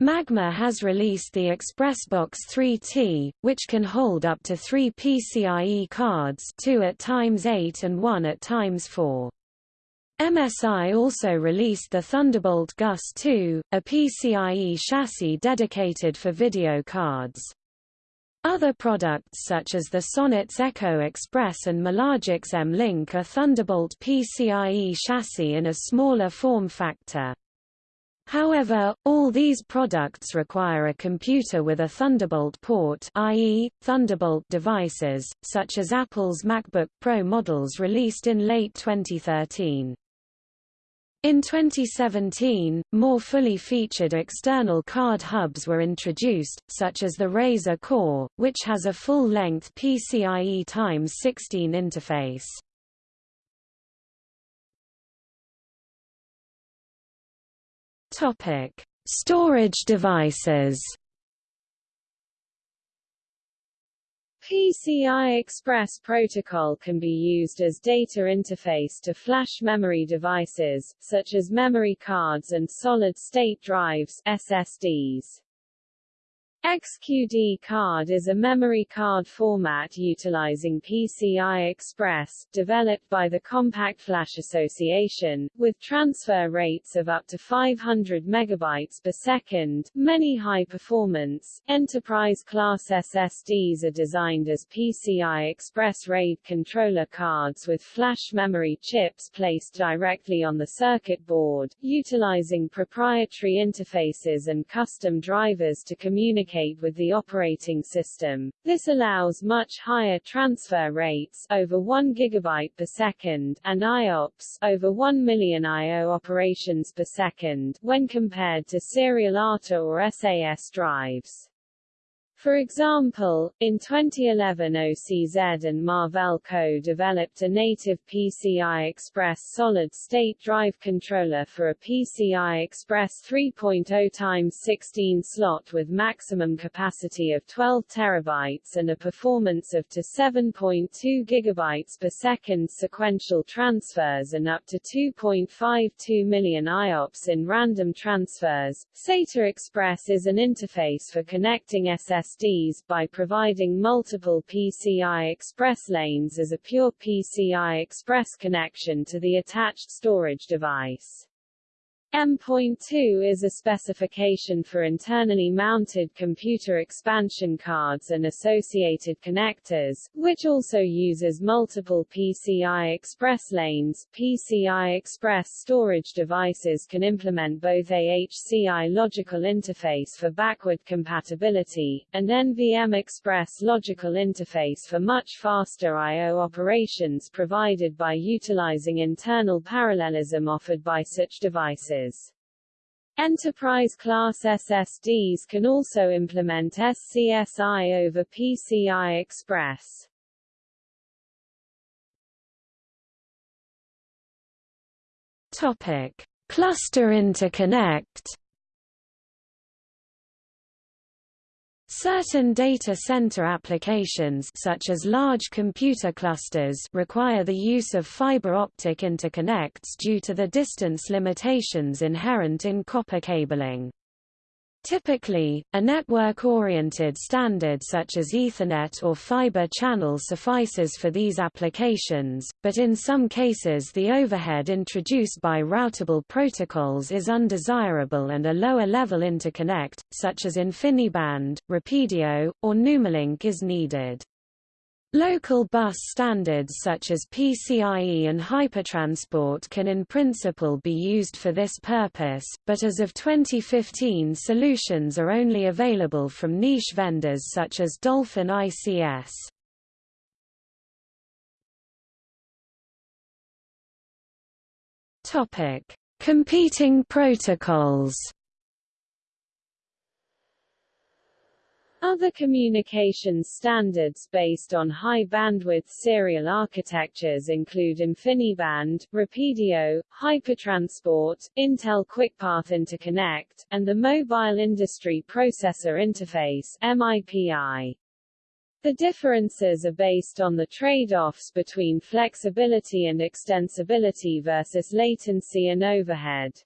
Magma has released the ExpressBox 3T, which can hold up to three PCIe cards 2 at times 8 and 1 at times 4. MSI also released the Thunderbolt GUS 2, a PCIe chassis dedicated for video cards. Other products such as the Sonnet's Echo Express and mLogic's M-Link are Thunderbolt PCIe chassis in a smaller form factor. However, all these products require a computer with a Thunderbolt port i.e., Thunderbolt devices, such as Apple's MacBook Pro models released in late 2013. In 2017, more fully featured external card hubs were introduced, such as the Razer Core, which has a full-length PCIe x 16 interface. Topic: Storage devices. PCI Express protocol can be used as data interface to flash memory devices, such as memory cards and solid-state drives SSDs. XQD card is a memory card format utilizing PCI Express, developed by the Compact Flash Association, with transfer rates of up to 500 megabytes per second. Many high-performance, enterprise-class SSDs are designed as PCI Express RAID controller cards with flash memory chips placed directly on the circuit board, utilizing proprietary interfaces and custom drivers to communicate communicate with the operating system. This allows much higher transfer rates over 1 GB per second and IOPS over 1 million I.O. operations per second when compared to serial ATA or SAS drives. For example, in 2011 OCZ and Marvell co-developed a native PCI Express solid-state drive controller for a PCI Express 3.0 x 16 slot with maximum capacity of 12 terabytes and a performance of to 7.2 gigabytes per second sequential transfers and up to 2.52 million IOPS in random transfers. SATA Express is an interface for connecting SS By providing multiple PCI Express lanes as a pure PCI Express connection to the attached storage device. M.2 is a specification for internally mounted computer expansion cards and associated connectors, which also uses multiple PCI Express lanes. PCI Express storage devices can implement both AHCI logical interface for backward compatibility, and NVM Express logical interface for much faster I.O. operations provided by utilizing internal parallelism offered by such devices. Enterprise-class SSDs can also implement SCSI over PCI Express. Topic: Cluster interconnect Certain data center applications such as large computer clusters require the use of fiber optic interconnects due to the distance limitations inherent in copper cabling. Typically, a network-oriented standard such as Ethernet or fiber channel suffices for these applications, but in some cases the overhead introduced by routable protocols is undesirable and a lower-level interconnect, such as InfiniBand, RapidIO, or NumaLink is needed. Local bus standards such as PCIe and HyperTransport can in principle be used for this purpose, but as of 2015 solutions are only available from niche vendors such as Dolphin ICS. Competing protocols Other communications standards based on high-bandwidth serial architectures include InfiniBand, RapidIO, HyperTransport, Intel QuickPath Interconnect, and the Mobile Industry Processor Interface MIPI. The differences are based on the trade-offs between flexibility and extensibility versus latency and overhead.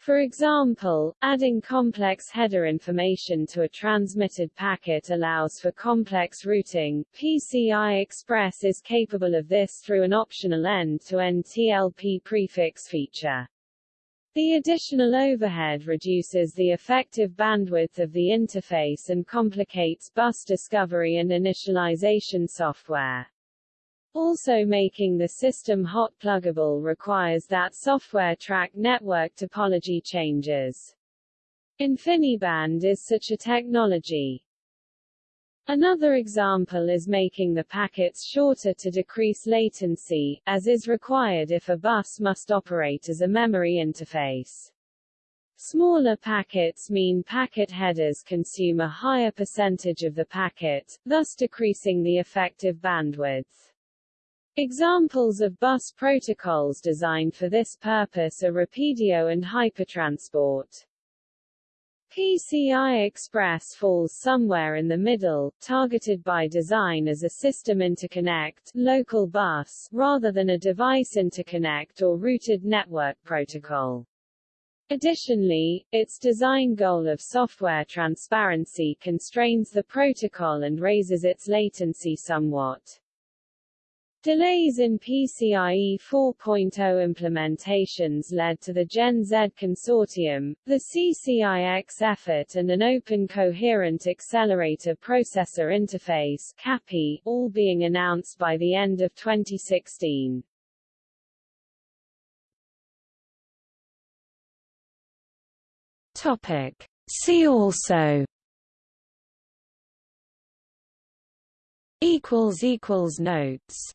For example, adding complex header information to a transmitted packet allows for complex routing. PCI Express is capable of this through an optional end-to-end -end TLP prefix feature. The additional overhead reduces the effective bandwidth of the interface and complicates bus discovery and initialization software. Also making the system hot pluggable requires that software track network topology changes. InfiniBand is such a technology. Another example is making the packets shorter to decrease latency, as is required if a bus must operate as a memory interface. Smaller packets mean packet headers consume a higher percentage of the packet, thus decreasing the effective bandwidth. Examples of bus protocols designed for this purpose are RapidIO and HyperTransport. PCI Express falls somewhere in the middle, targeted by design as a system interconnect local bus, rather than a device interconnect or routed network protocol. Additionally, its design goal of software transparency constrains the protocol and raises its latency somewhat. Delays in PCIe 4.0 implementations led to the Gen Z consortium, the CCIX effort and an Open Coherent Accelerator Processor Interface CAPI, all being announced by the end of 2016. Topic. See also Notes